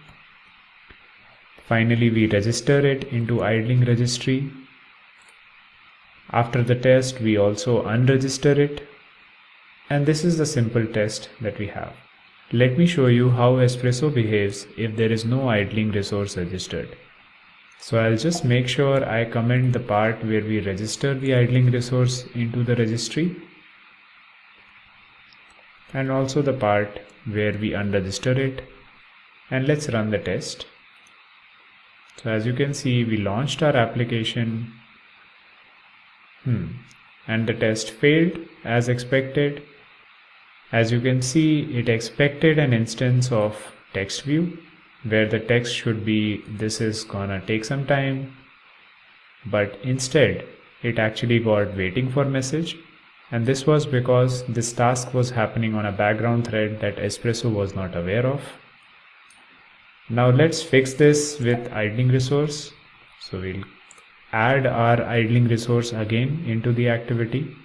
Finally, we register it into idling registry. After the test, we also unregister it. And this is the simple test that we have. Let me show you how Espresso behaves if there is no idling resource registered. So I'll just make sure I comment the part where we register the idling resource into the registry and also the part where we unregister it and let's run the test. So as you can see we launched our application hmm. and the test failed as expected. As you can see it expected an instance of text view where the text should be this is gonna take some time but instead it actually got waiting for message and this was because this task was happening on a background thread that Espresso was not aware of. Now let's fix this with idling resource. So we'll add our idling resource again into the activity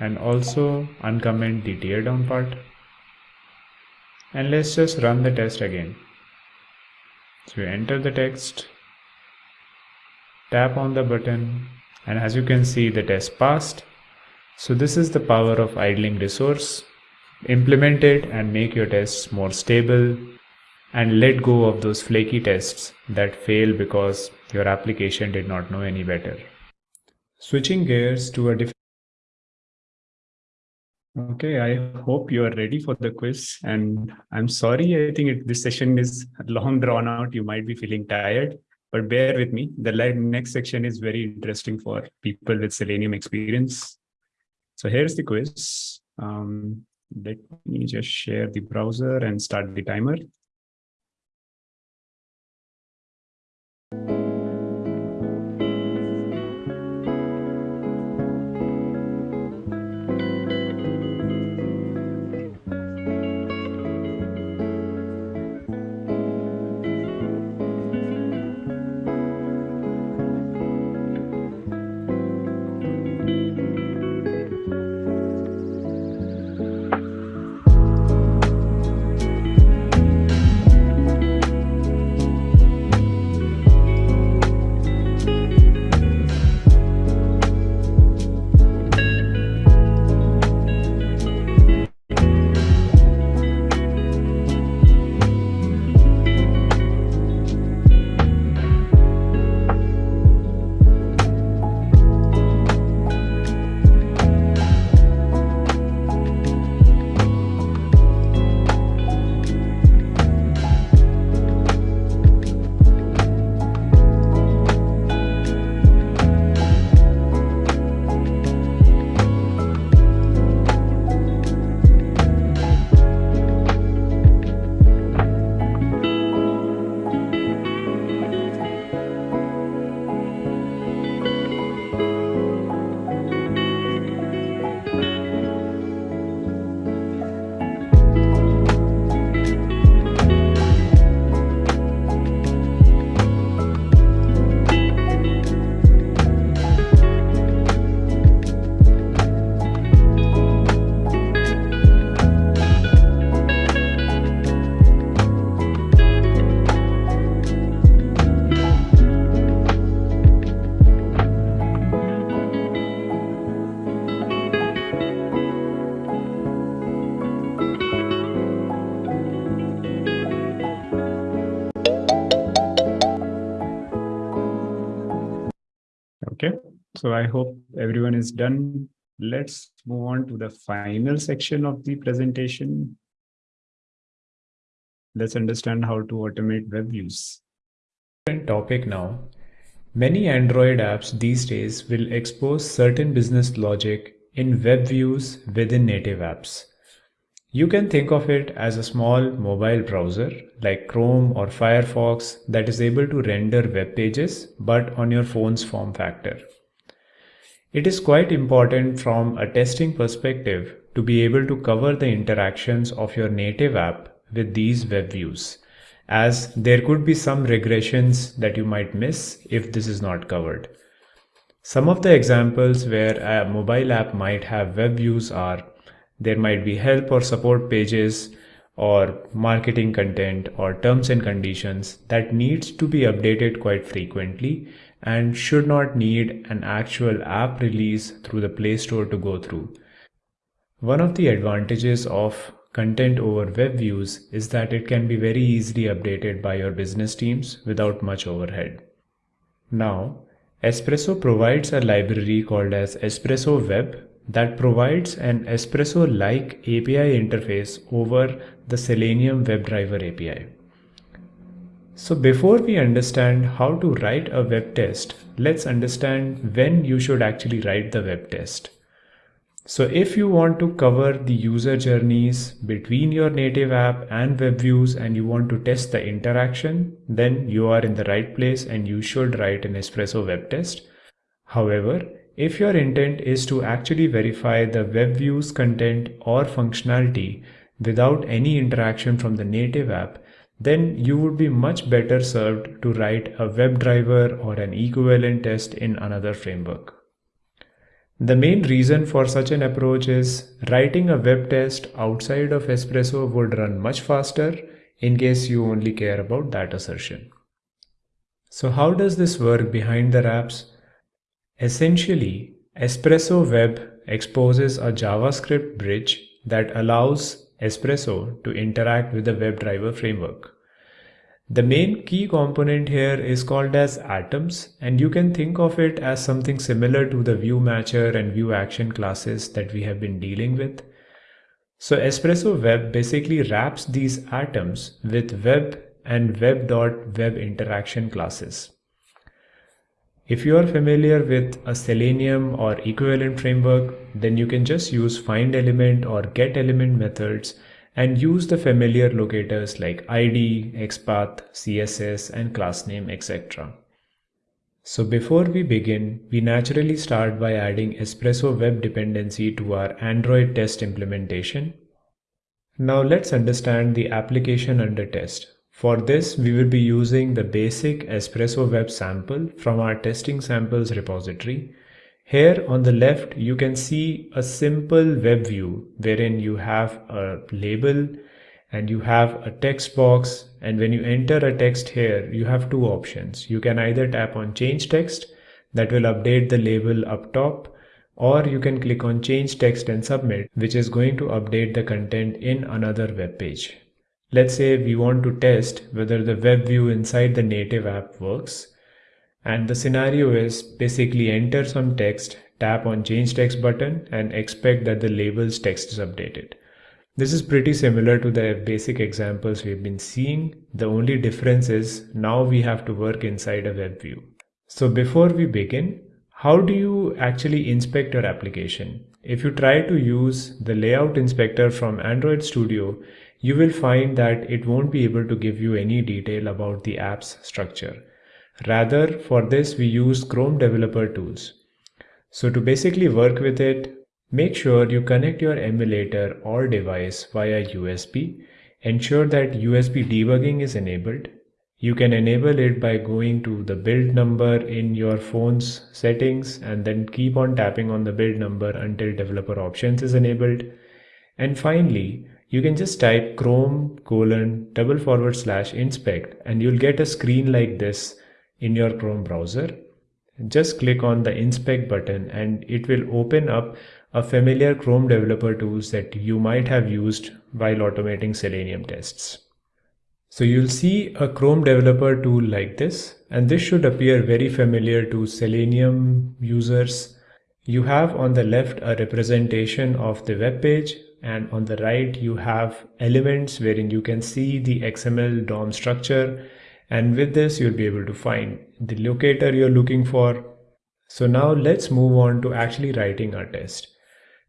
and also uncomment the tear down part and let's just run the test again. So you enter the text, tap on the button and as you can see the test passed. So this is the power of idling resource. Implement it and make your tests more stable and let go of those flaky tests that fail because your application did not know any better. Switching gears to a different Okay, I hope you are ready for the quiz. And I'm sorry, I think it, this session is long drawn out. You might be feeling tired, but bear with me. The next section is very interesting for people with Selenium experience. So here's the quiz. Um, let me just share the browser and start the timer. So I hope everyone is done. Let's move on to the final section of the presentation. Let's understand how to automate web views. Topic now. Many Android apps these days will expose certain business logic in web views within native apps. You can think of it as a small mobile browser like Chrome or Firefox that is able to render web pages but on your phone's form factor. It is quite important from a testing perspective to be able to cover the interactions of your native app with these web views as there could be some regressions that you might miss if this is not covered. Some of the examples where a mobile app might have web views are there might be help or support pages or marketing content or terms and conditions that needs to be updated quite frequently and should not need an actual app release through the Play Store to go through. One of the advantages of content over web views is that it can be very easily updated by your business teams without much overhead. Now, Espresso provides a library called as Espresso Web that provides an Espresso-like API interface over the Selenium WebDriver API. So before we understand how to write a web test, let's understand when you should actually write the web test. So if you want to cover the user journeys between your native app and web views and you want to test the interaction, then you are in the right place and you should write an Espresso web test. However, if your intent is to actually verify the web views content or functionality without any interaction from the native app, then you would be much better served to write a WebDriver or an equivalent test in another framework. The main reason for such an approach is writing a web test outside of Espresso would run much faster in case you only care about that assertion. So how does this work behind the wraps? Essentially, Espresso Web exposes a JavaScript bridge that allows Espresso to interact with the WebDriver framework. The main key component here is called as atoms and you can think of it as something similar to the view matcher and view action classes that we have been dealing with. So Espresso Web basically wraps these atoms with web and web.web interaction classes. If you are familiar with a Selenium or equivalent framework, then you can just use find element or get element methods and use the familiar locators like ID, XPath, CSS, and class name, etc. So before we begin, we naturally start by adding Espresso web dependency to our Android test implementation. Now let's understand the application under test. For this, we will be using the basic Espresso web sample from our testing samples repository. Here on the left, you can see a simple web view wherein you have a label and you have a text box. And when you enter a text here, you have two options. You can either tap on change text that will update the label up top or you can click on change text and submit which is going to update the content in another web page. Let's say we want to test whether the web view inside the native app works. And the scenario is basically enter some text, tap on change text button and expect that the labels text is updated. This is pretty similar to the basic examples we've been seeing. The only difference is now we have to work inside a web view. So before we begin, how do you actually inspect your application? If you try to use the layout inspector from Android Studio, you will find that it won't be able to give you any detail about the app's structure. Rather, for this, we use Chrome Developer Tools. So to basically work with it, make sure you connect your emulator or device via USB. Ensure that USB debugging is enabled. You can enable it by going to the build number in your phone's settings and then keep on tapping on the build number until developer options is enabled. And finally, you can just type chrome colon double forward slash inspect and you'll get a screen like this in your Chrome browser. Just click on the inspect button and it will open up a familiar Chrome developer tools that you might have used while automating Selenium tests. So you'll see a Chrome developer tool like this, and this should appear very familiar to Selenium users. You have on the left a representation of the web page and on the right you have elements wherein you can see the XML DOM structure and with this you'll be able to find the locator you're looking for. So now let's move on to actually writing our test.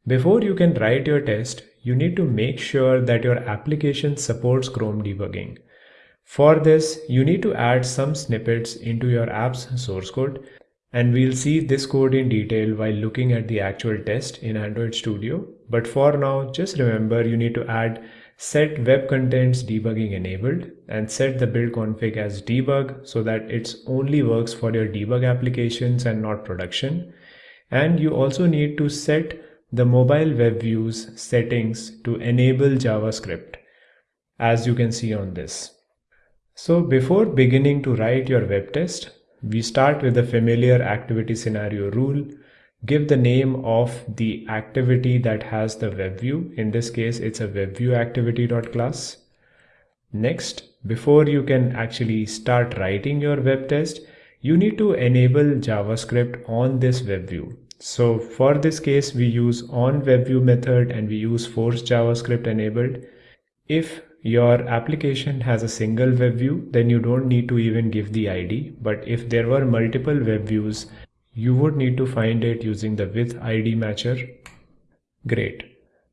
Before you can write your test, you need to make sure that your application supports Chrome debugging. For this, you need to add some snippets into your app's source code and we'll see this code in detail while looking at the actual test in Android Studio. But for now, just remember you need to add set web contents debugging enabled and set the build config as debug so that it only works for your debug applications and not production. And you also need to set the mobile web views settings to enable JavaScript as you can see on this. So before beginning to write your web test, we start with the familiar activity scenario rule give the name of the activity that has the web view. In this case, it's a web view activity.class. Next, before you can actually start writing your web test, you need to enable JavaScript on this web view. So for this case, we use on web view method and we use force JavaScript enabled. If your application has a single web view, then you don't need to even give the ID. But if there were multiple web views, you would need to find it using the with id matcher. Great.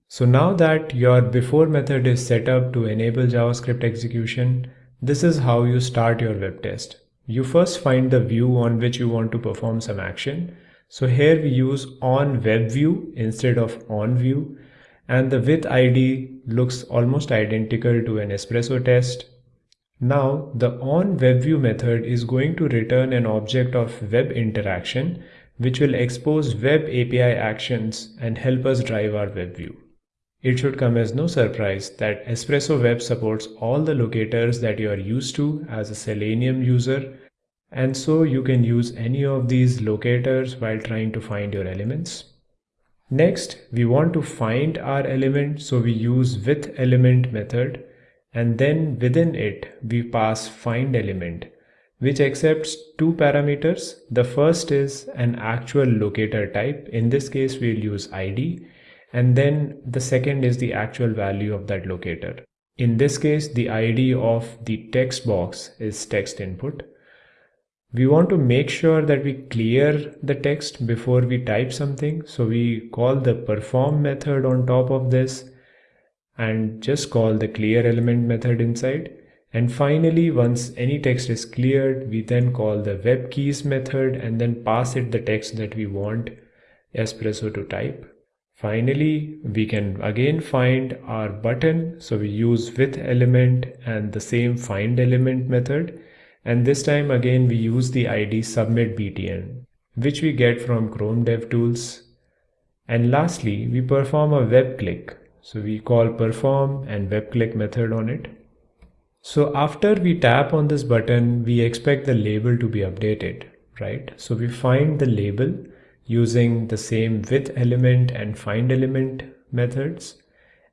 So now that your before method is set up to enable JavaScript execution, this is how you start your web test. You first find the view on which you want to perform some action. So here we use on web view instead of on view and the with ID looks almost identical to an espresso test now the onWebView method is going to return an object of web interaction which will expose web API actions and help us drive our web view. It should come as no surprise that Espresso Web supports all the locators that you are used to as a Selenium user and so you can use any of these locators while trying to find your elements. Next, we want to find our element so we use with element method and then within it we pass find element which accepts two parameters. The first is an actual locator type. In this case, we'll use ID. And then the second is the actual value of that locator. In this case, the ID of the text box is text input. We want to make sure that we clear the text before we type something. So we call the perform method on top of this and just call the clear element method inside. And finally, once any text is cleared, we then call the web keys method and then pass it the text that we want Espresso to type. Finally, we can again find our button. So we use with element and the same find element method. And this time again, we use the ID submit btn, which we get from Chrome DevTools. And lastly, we perform a web click. So we call perform and web click method on it. So after we tap on this button, we expect the label to be updated, right? So we find the label using the same with element and find element methods.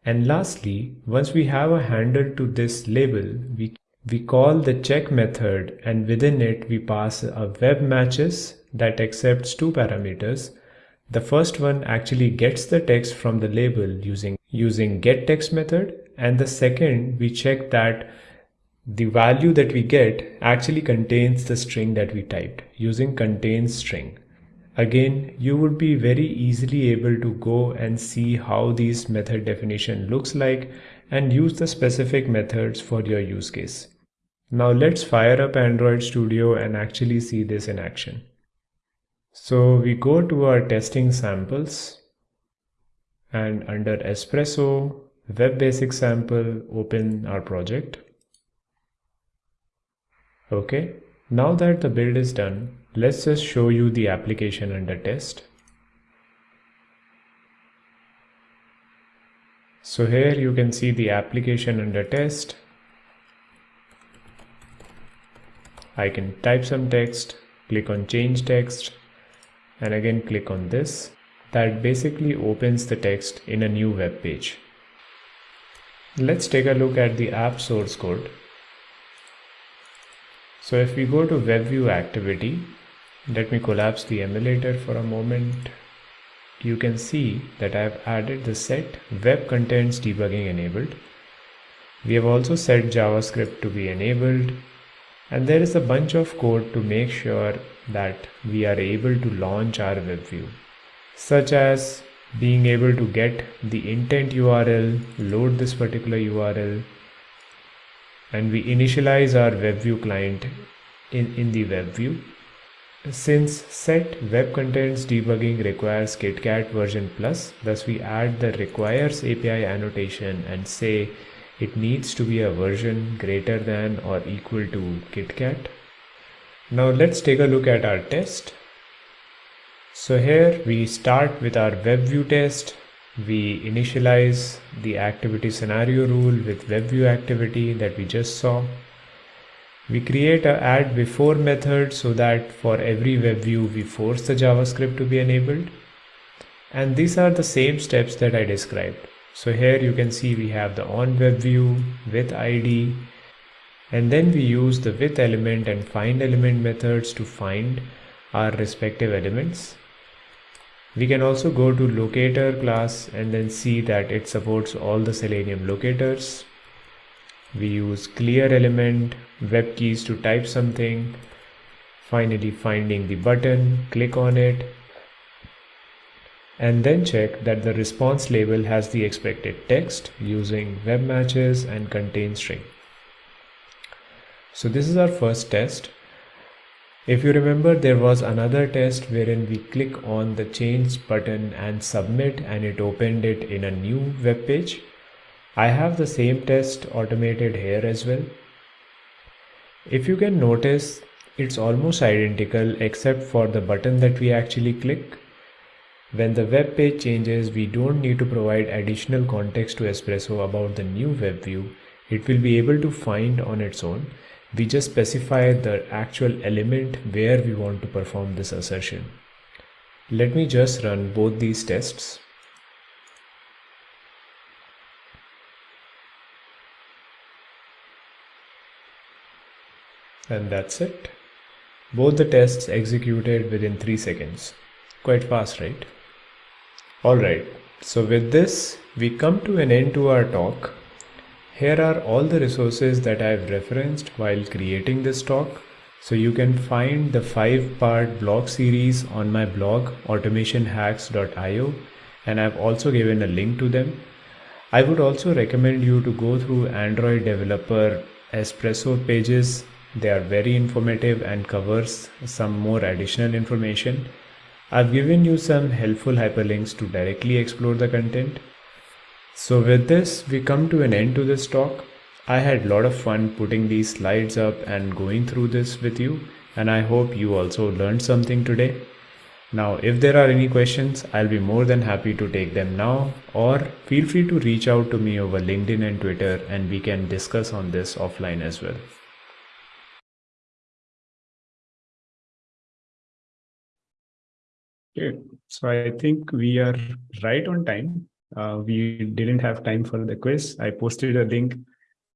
And lastly, once we have a handle to this label, we, we call the check method and within it we pass a web matches that accepts two parameters. The first one actually gets the text from the label using using get text method and the second we check that the value that we get actually contains the string that we typed using contains string. Again, you would be very easily able to go and see how these method definition looks like and use the specific methods for your use case. Now let's fire up Android Studio and actually see this in action. So we go to our testing samples and under Espresso web basic sample open our project. Okay now that the build is done let's just show you the application under test. So here you can see the application under test I can type some text click on change text and again click on this that basically opens the text in a new web page. Let's take a look at the app source code. So if we go to WebView activity, let me collapse the emulator for a moment. You can see that I have added the set web contents debugging enabled. We have also set JavaScript to be enabled and there is a bunch of code to make sure that we are able to launch our web view such as being able to get the intent URL, load this particular URL, and we initialize our WebView client in, in the WebView. Since set web contents debugging requires KitKat version plus, thus we add the requires API annotation and say it needs to be a version greater than or equal to KitKat. Now let's take a look at our test. So here we start with our WebView test. We initialize the activity scenario rule with WebView activity that we just saw. We create a at before method so that for every web view we force the JavaScript to be enabled. And these are the same steps that I described. So here you can see we have the on web view with ID and then we use the with element and find element methods to find our respective elements. We can also go to locator class and then see that it supports all the Selenium locators. We use clear element, web keys to type something, finally finding the button, click on it, and then check that the response label has the expected text using web matches and contain string. So this is our first test. If you remember, there was another test wherein we click on the change button and submit and it opened it in a new web page. I have the same test automated here as well. If you can notice, it's almost identical except for the button that we actually click when the web page changes, we don't need to provide additional context to Espresso about the new web view. It will be able to find on its own. We just specify the actual element where we want to perform this assertion. Let me just run both these tests. And that's it. Both the tests executed within 3 seconds. Quite fast, right? Alright, so with this, we come to an end to our talk. Here are all the resources that I've referenced while creating this talk. So you can find the five part blog series on my blog automationhacks.io and I've also given a link to them. I would also recommend you to go through Android developer Espresso pages. They are very informative and covers some more additional information. I've given you some helpful hyperlinks to directly explore the content. So with this, we come to an end to this talk. I had a lot of fun putting these slides up and going through this with you and I hope you also learned something today. Now, if there are any questions, I'll be more than happy to take them now or feel free to reach out to me over LinkedIn and Twitter and we can discuss on this offline as well. Okay, so I think we are right on time. Uh, we didn't have time for the quiz. I posted a link.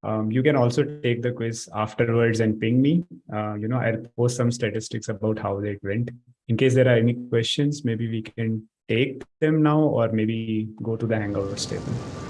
Um, you can also take the quiz afterwards and ping me. Uh, you know, I'll post some statistics about how it went. In case there are any questions, maybe we can take them now or maybe go to the Hangouts table.